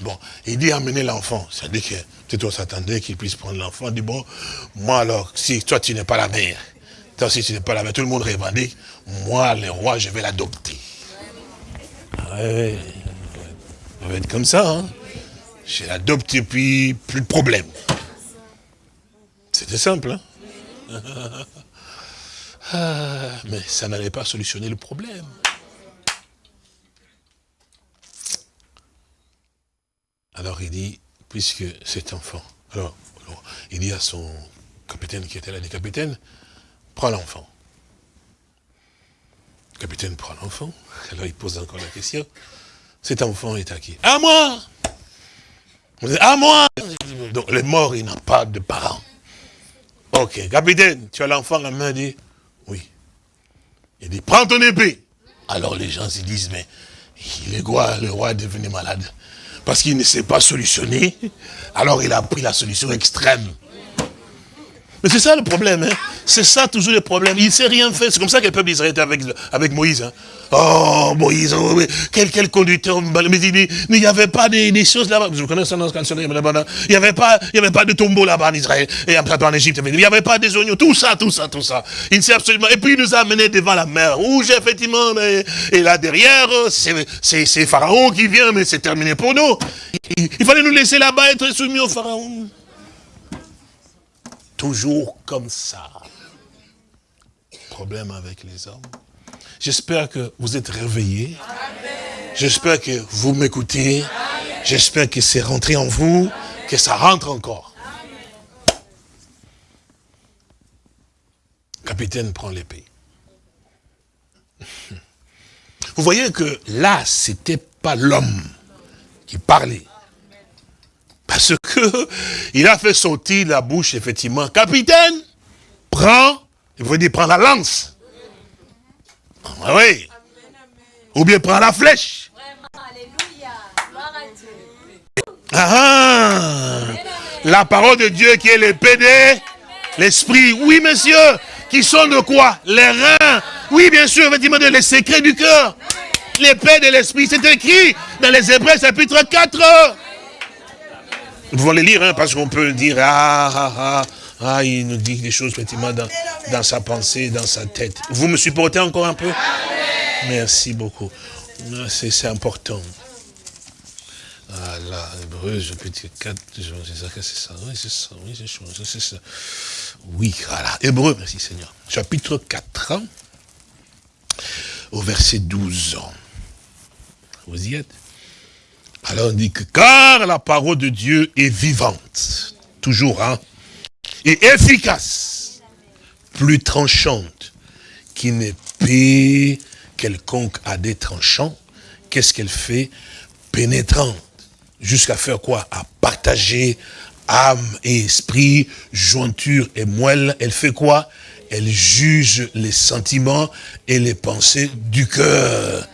Bon, il dit, amenez l'enfant. C'est-à-dire que, peut-être on s'attendait qu'il puisse prendre l'enfant. Il dit, bon, moi alors, si toi tu n'es pas la mère, toi si tu n'es pas la mère, tout le monde revendique, moi, le roi, je vais l'adopter. Ouais, ça va être comme ça. Hein. Je l'adopte et puis plus de problème. C'était simple. Hein ah, mais ça n'allait pas solutionner le problème. Alors il dit, puisque cet enfant, alors, il dit à son capitaine qui était là, dit capitaine, prends l'enfant. Le capitaine prend l'enfant, alors il pose encore la question, cet enfant est à qui? À moi À moi Donc le mort, il n'a pas de parents. Ok, capitaine, tu as l'enfant la main, dit, oui. Il dit, prends ton épée. Alors les gens se disent, mais il est quoi, le roi est devenu malade Parce qu'il ne sait pas solutionner. Alors il a pris la solution extrême. Mais c'est ça le problème, hein. C'est ça toujours le problème. Il ne sait rien faire. C'est comme ça que le peuple d'Israël était avec, avec Moïse. Hein. Oh, Moïse, oh, quel, quel conducteur. Mais il n'y avait pas des, des choses là-bas. Vous connaissez dans Il n'y avait pas, il y avait pas de tombeau là-bas en Israël. Et après en Égypte. Il n'y avait pas des oignons. Tout ça, tout ça, tout ça. Il ne sait absolument. Et puis il nous a amenés devant la mer rouge, effectivement. et là derrière, c'est Pharaon qui vient, mais c'est terminé pour nous. il fallait nous laisser là-bas être soumis au Pharaon toujours comme ça. Problème avec les hommes. J'espère que vous êtes réveillés. J'espère que vous m'écoutez. J'espère que c'est rentré en vous, que ça rentre encore. Capitaine prend l'épée. Vous voyez que là, c'était pas l'homme qui parlait. Parce que il a fait sortir la bouche, effectivement. Capitaine, prends, il veut dire prends la lance. Ah oui. Ou bien prends la flèche. Ah, ah, la parole de Dieu qui est l'épée de l'esprit. Oui, monsieur. Qui sont de quoi? Les reins. Oui, bien sûr, effectivement, les secrets du cœur. L'épée de l'esprit, c'est écrit dans les Hébreux chapitre 4. Nous pouvons les lire, hein, parce qu'on peut dire, ah, ah, ah, ah, il nous dit des choses effectivement dans, dans sa pensée, dans sa tête. Vous me supportez encore un peu? Merci beaucoup. Ah, c'est important. Ah là, Hébreu, chapitre 4, c'est ça, c'est ça, oui, c'est ça, oui, c'est ça. Oui, voilà. Hébreu, merci Seigneur. Chapitre 4, hein, au verset 12. Vous y êtes? Alors on dit que car la parole de Dieu est vivante, toujours, hein, et efficace, plus tranchante qu'une épée quelconque à des tranchants, qu'est-ce qu'elle fait? Pénétrante. Jusqu'à faire quoi? À partager âme et esprit, jointure et moelle. Elle fait quoi? Elle juge les sentiments et les pensées du cœur.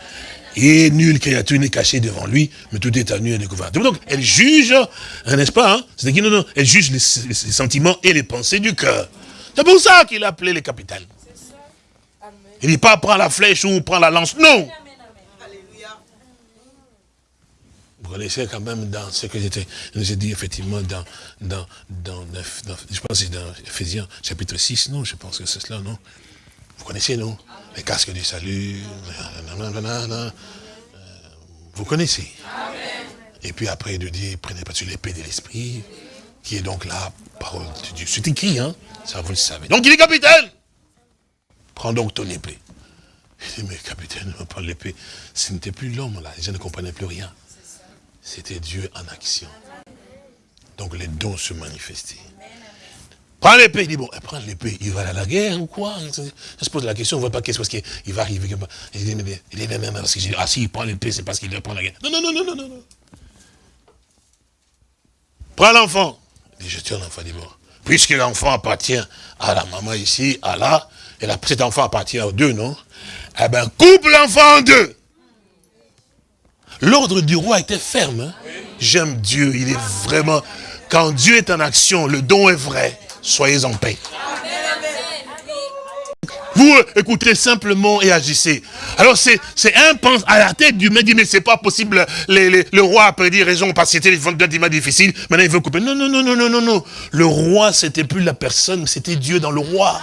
Et nulle créature n'est cachée devant lui, mais tout est à nu et découvert. Donc, elle juge, hein, n'est-ce pas hein? C'est qui non, elle juge les, sentiments et les pensées du cœur. C'est pour ça qu'il a appelé les capitales. Il dit pas prends la flèche ou prends la lance, non. Vous connaissez quand même dans ce que j'étais, nous ai dit effectivement dans, dans, dans, je pense dans Ephésiens chapitre 6, non, je pense que c'est cela, non? Vous connaissez, non? Les casques du salut, vous connaissez. Et puis après, il dit, prenez pas sur l'épée de l'esprit, qui est donc la parole de Dieu. C'est écrit, hein Ça, vous le savez. Donc, il est capitaine. Prends donc ton épée. Il dit, mais capitaine, prends l'épée. Ce n'était plus l'homme, là. Gens ne comprenaient plus rien. C'était Dieu en action. Donc, les dons se manifestaient. Prends l'épée. Il dit, bon, prends l'épée. Il va à la guerre ou quoi? Je se pose la question, on ne voit pas qu'est-ce qu'il va arriver. Il dit, mais, il dit, non, non, ah si, il prend l'épée, c'est parce qu'il doit prendre la guerre. Non, non, non, non, non, non. Prends l'enfant. Il dit, je tiens l'enfant. Dit, bon, puisque l'enfant appartient à la maman ici, à là, et cet enfant appartient aux deux, non? Eh bien, coupe l'enfant en deux. L'ordre du roi était ferme. Hein? J'aime Dieu, il est vraiment... Quand Dieu est en action, le don est vrai soyez en paix. Vous écouterez simplement et agissez. Alors c'est un pense à la tête du dit mais c'est pas possible. le roi a prédit raison parce que c'était des difficile. Maintenant il veut couper. Non non non non non non non. Le roi c'était plus la personne, c'était Dieu dans le roi.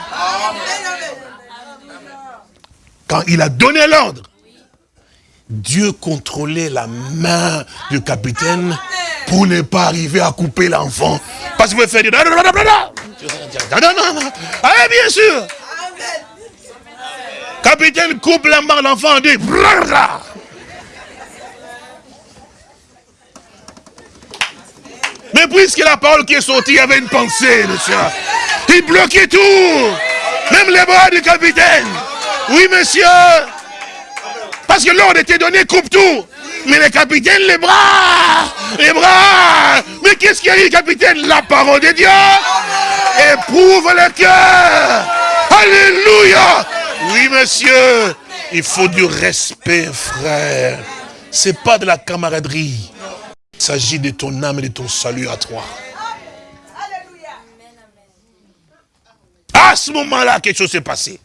Quand il a donné l'ordre, Dieu contrôlait la main du capitaine pour ne pas arriver à couper l'enfant. Parce qu'il veut faire dire... Non, non, non. Ah, bien sûr. Capitaine coupe la main l'enfant, dit... puisque la parole qui est sortie, avait une pensée, monsieur. Il bloquait tout. Même les bras du capitaine. Oui, monsieur. Parce que l'ordre était donné, coupe tout. Mais le capitaine, les bras, les bras. Mais qu'est-ce qu'il y a eu, capitaine? La parole de Dieu éprouve le cœur. Alléluia. Oui, monsieur. Il faut du respect, frère. C'est pas de la camaraderie. Il s'agit de ton âme et de ton salut à toi. À ce moment-là, quelque chose s'est passé.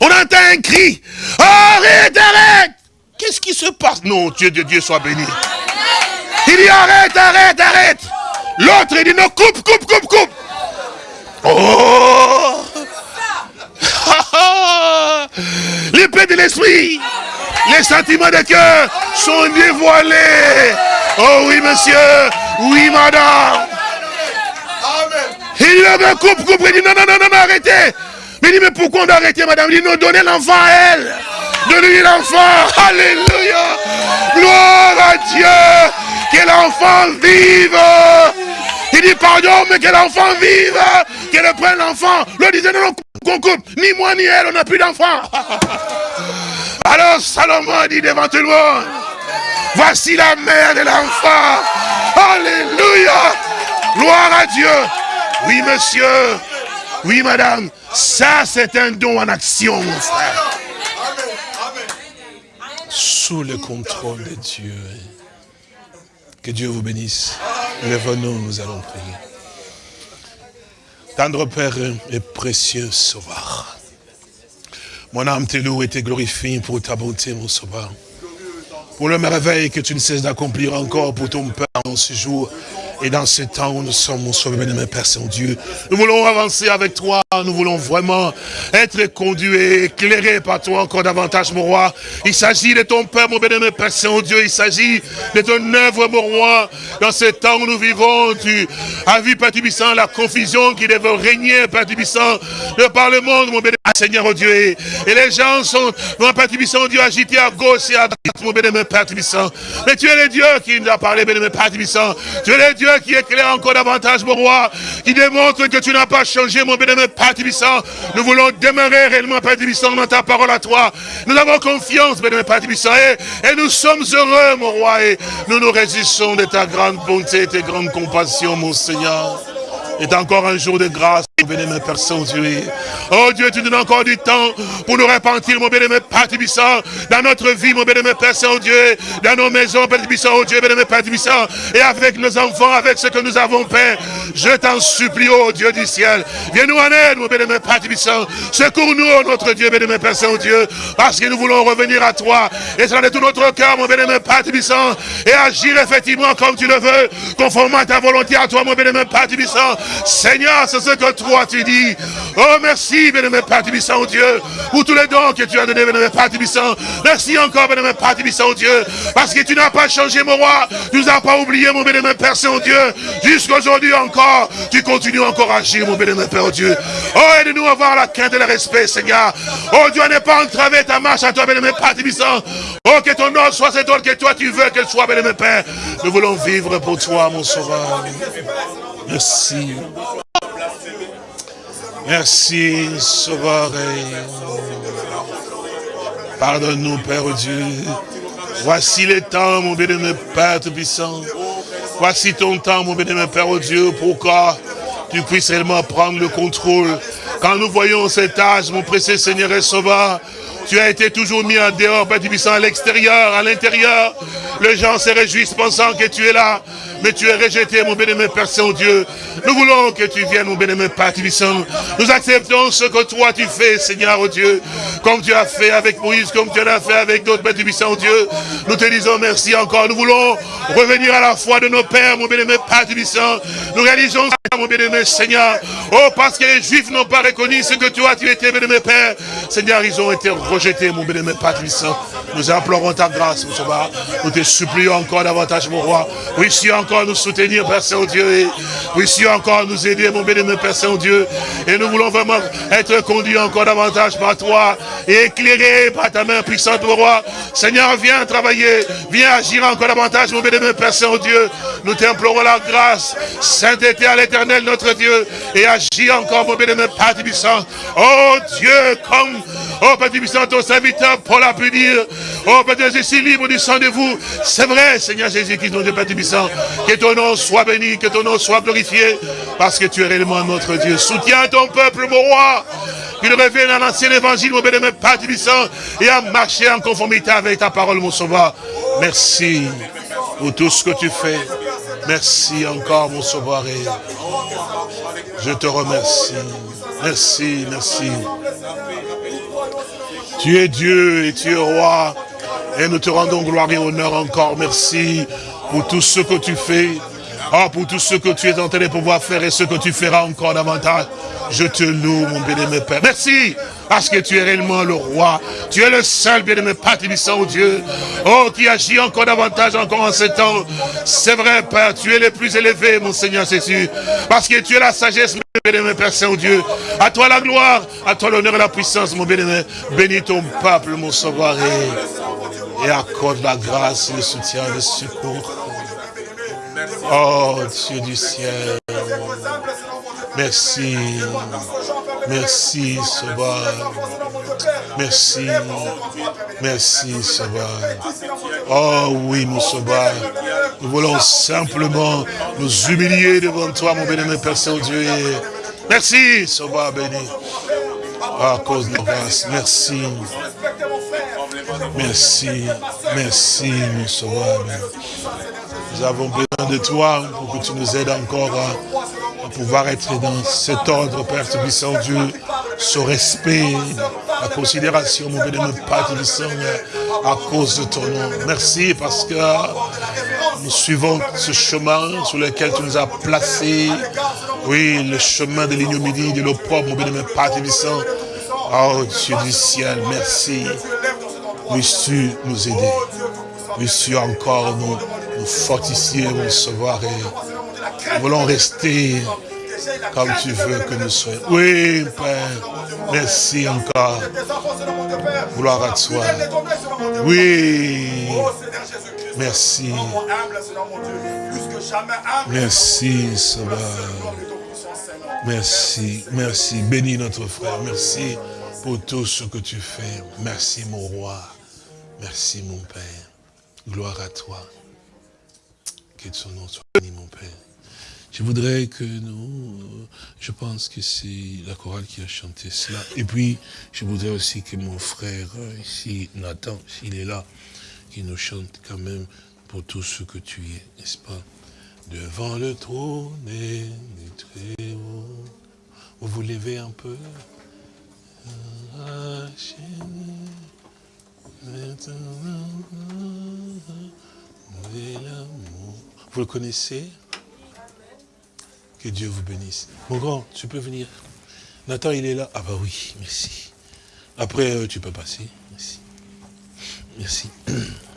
On entend un cri. Arrête, arrête Qu'est-ce qui se passe? Non, Dieu de Dieu soit béni. Il dit arrête, arrête, arrête. L'autre, il dit non, coupe, coupe, coupe, coupe. Oh L'épée de l'esprit, les sentiments de cœur sont dévoilés. Oh oui, monsieur. Oui, madame. Il dit, coupe, coupe. Il dit, non, non, non, non, arrêtez. Mais il dit, mais pourquoi on doit arrêter, madame? Il dit, non, donnez l'enfant à elle. Donnez-lui l'enfant. Alléluia. Gloire à Dieu. Que l'enfant vive. Il dit, pardon, mais que l'enfant vive. Qu'elle prenne l'enfant. Le disait, non, non, qu'on coupe. Ni moi, ni elle, on n'a plus d'enfant. Alors Salomon dit devant tout le monde, voici la mère de l'enfant. Alléluia. Gloire à Dieu. Oui, monsieur. Oui, madame. Ça, c'est un don en action, mon frère. Sous le contrôle de Dieu. Que Dieu vous bénisse. Lève-nous, nous allons prier. Tendre Père et précieux Sauveur. Mon âme te loue et te glorifie pour ta bonté, mon Sauveur. Pour le merveille que tu ne cesses d'accomplir encore pour ton Père en ce jour. Et dans ce temps où nous sommes, mon sauveur, bien Père Saint-Dieu, nous voulons avancer avec toi, nous voulons vraiment être conduits, éclairés par toi encore davantage, mon roi. Il s'agit de ton Père, mon bien Père Saint-Dieu, il s'agit de ton œuvre, mon roi. Dans ce temps où nous vivons, tu as vu, Père Tubissant, la confusion qui devait régner, Père Tubissant, de par le monde, mon bien Seigneur, oh Dieu. Et les gens sont, mon Père Tubissant, Dieu, agités à gauche et à droite, mon bien Père Tubissant. Mais tu es le Dieu qui nous a parlé, bien Père Tubissant. Tu es le Dieu qui éclaire encore davantage, mon roi, qui démontre que tu n'as pas changé, mon bénémoine Père Tibissant. Nous voulons demeurer réellement, Père Tibissant, dans ta parole à toi. Nous avons confiance, bénémoine Père Tibissant, et, et, nous sommes heureux, mon roi, et nous nous résistons de ta grande bonté et ta grande compassion, mon Seigneur. C'est encore un jour de grâce, mon bénémoine Père Saint-Dieu. Oh Dieu, tu nous donnes encore du temps pour nous repentir, mon bénémoine Père Tibissant, dans notre vie, mon bénémoine Père Saint-Dieu, dans nos maisons, Père Tibissant, oh Dieu, bénémoine Père Tibissant, et avec nos enfants, avec ce que nous avons, Père. Je t'en supplie, oh Dieu du ciel, viens nous en aide, mon bénémoine Père Tibissant. Secours-nous, oh notre Dieu, bénémoine Père Saint-Dieu, parce que nous voulons revenir à toi, et ça de tout notre cœur, mon bénémoine Père Tibissant, et agir effectivement comme tu le veux, conformément à ta volonté à toi, mon bénémoine Père Tibissant. Seigneur, c'est ce que toi tu dis. Oh, merci, bénémoine Père Tibissant, Dieu, pour tous les dons que tu as donnés, bénémoine Père Tibissant. Merci encore, bénémoine Père Tibissant, Dieu, parce que tu n'as pas changé, mon roi. Tu nous as pas oublié, mon bénémoine Père Saint-Dieu. Jusqu'aujourd'hui encore, tu continues encore à agir, mon bénémoine Père, Dieu. Oh, aide-nous à avoir la crainte et le respect, Seigneur. Oh, Dieu, n'est pas entravé ta marche à toi, bénémoine Père Tibissant. Oh, que ton nom soit cet ordre que toi tu veux qu'elle soit, bénémoine Père. Nous voulons vivre pour toi, mon sauveur. Merci. Merci, Sauveur. Pardonne-nous, Père Dieu. Voici le temps, mon bénémoine Père Tout-Puissant. Voici ton temps, mon bénémoine Père Dieu, pour que tu puisses réellement prendre le contrôle. Quand nous voyons cet âge, mon précieux Seigneur et Sauveur, tu as été toujours mis en dehors, Père Tubissant, à l'extérieur, à l'intérieur. Les gens se réjouissent pensant que tu es là. Mais tu es rejeté, mon bénémoine Père Saint-Dieu. Nous voulons que tu viennes, mon bénémoine Père Tubissant. Nous acceptons ce que toi tu fais, Seigneur, oh Dieu. Comme tu as fait avec Moïse, comme tu l'as fait avec d'autres, Père Tubissant, oh Dieu. Nous te disons merci encore. Nous voulons revenir à la foi de nos pères, mon bénémoine Père Tubissant. Nous réalisons mon bien-aimé Seigneur. Oh, parce que les Juifs n'ont pas reconnu ce que toi, tu étais, bien-aimé Père. Seigneur, ils ont été rejetés, mon bien-aimé Père Nous implorons ta grâce, mon sauveur. Nous te supplions encore davantage, mon roi. Oui, si encore nous soutenir, Père Saint-Dieu. Oui, si encore nous aider, mon bien-aimé Père Saint-Dieu. Et nous voulons vraiment être conduits encore davantage par toi et éclairés par ta main puissante, mon roi. Seigneur, viens travailler, viens agir encore davantage, mon bien-aimé Père Saint-Dieu. Nous t'implorons la grâce, sainteté à l'éternel, notre Dieu, et agis encore, mon bien-aimé Père Tibissant. Oh Dieu, comme, oh Père Tibissant, ton serviteur, Paul a pu dire, oh Père Dieu, je suis libre du sang de vous. C'est vrai, Seigneur Jésus, qui nous dit, Père Tibissant, que ton nom soit béni, que ton nom soit glorifié, parce que tu es réellement notre Dieu. Soutiens ton peuple, mon roi, qu'il revienne à l'ancien évangile, mon bien-aimé Père Tibissant, et à marcher en conformité avec ta parole, mon sauveur. Merci pour tout ce que tu fais. Merci encore, mon sauveur. je te remercie. Merci, merci. Tu es Dieu et tu es roi. Et nous te rendons gloire et honneur encore. Merci pour tout ce que tu fais. Oh, pour tout ce que tu es en train de pouvoir faire et ce que tu feras encore davantage. Je te loue, mon bien-aimé Père. Merci, parce que tu es réellement le roi. Tu es le seul bien-aimé Père au Dieu. Oh, qui agit encore davantage encore en ce temps. C'est vrai, Père, tu es le plus élevé, mon Seigneur Jésus. Parce que tu es la sagesse, mon bien-aimé Père Saint-Dieu. À toi la gloire, à toi l'honneur et la puissance, mon bien-aimé. Bénis ton peuple, mon sauveur, et accorde la grâce, le soutien, le secours. Oh, Dieu du ciel. Merci. Merci, Sauveur. Merci. Merci, Sauveur. Oh oui, mon Sauveur. Nous voulons simplement nous humilier devant toi, mon béni, Père Saint-Dieu. Merci, Sauveur béni. À cause de la. Merci. Merci. Merci, mon Sauveur. Nous avons besoin de toi pour que tu nous aides encore à, pouvoir être dans cet ordre, Père Tubissant Dieu, ce respect, la considération, mon bénémoine Père Tubissant, à cause de ton nom. Merci parce que nous suivons ce chemin sur lequel tu nous as placés. Oui, le chemin de l'ignominie, de l'opprobre, mon bénémoine Père Tubissant. Oh Dieu du ciel, merci. Puisses-tu nous aider? Puisses-tu encore nous fortifier, mon sauveur, et nous voulons rester comme tu veux que nous soyons. Oui, Père, merci encore. Gloire à toi. Oui, merci. Merci, Sauveur. Merci, merci. Bénis notre frère. Merci pour tout ce que tu fais. Merci, mon roi. Merci, mon Père. Gloire à toi. Que son nom soit béni, mon Père. Je voudrais que nous, euh, je pense que c'est la chorale qui a chanté cela. Et puis, je voudrais aussi que mon frère, euh, ici, Nathan, s'il est là, qui nous chante quand même pour tout ce que tu es, n'est-ce pas? Devant le trône et du très. Vous vous levez un peu vous le connaissez Que Dieu vous bénisse. Mon grand, tu peux venir. Nathan, il est là. Ah bah oui, merci. Après, euh, tu peux passer. Merci. Merci.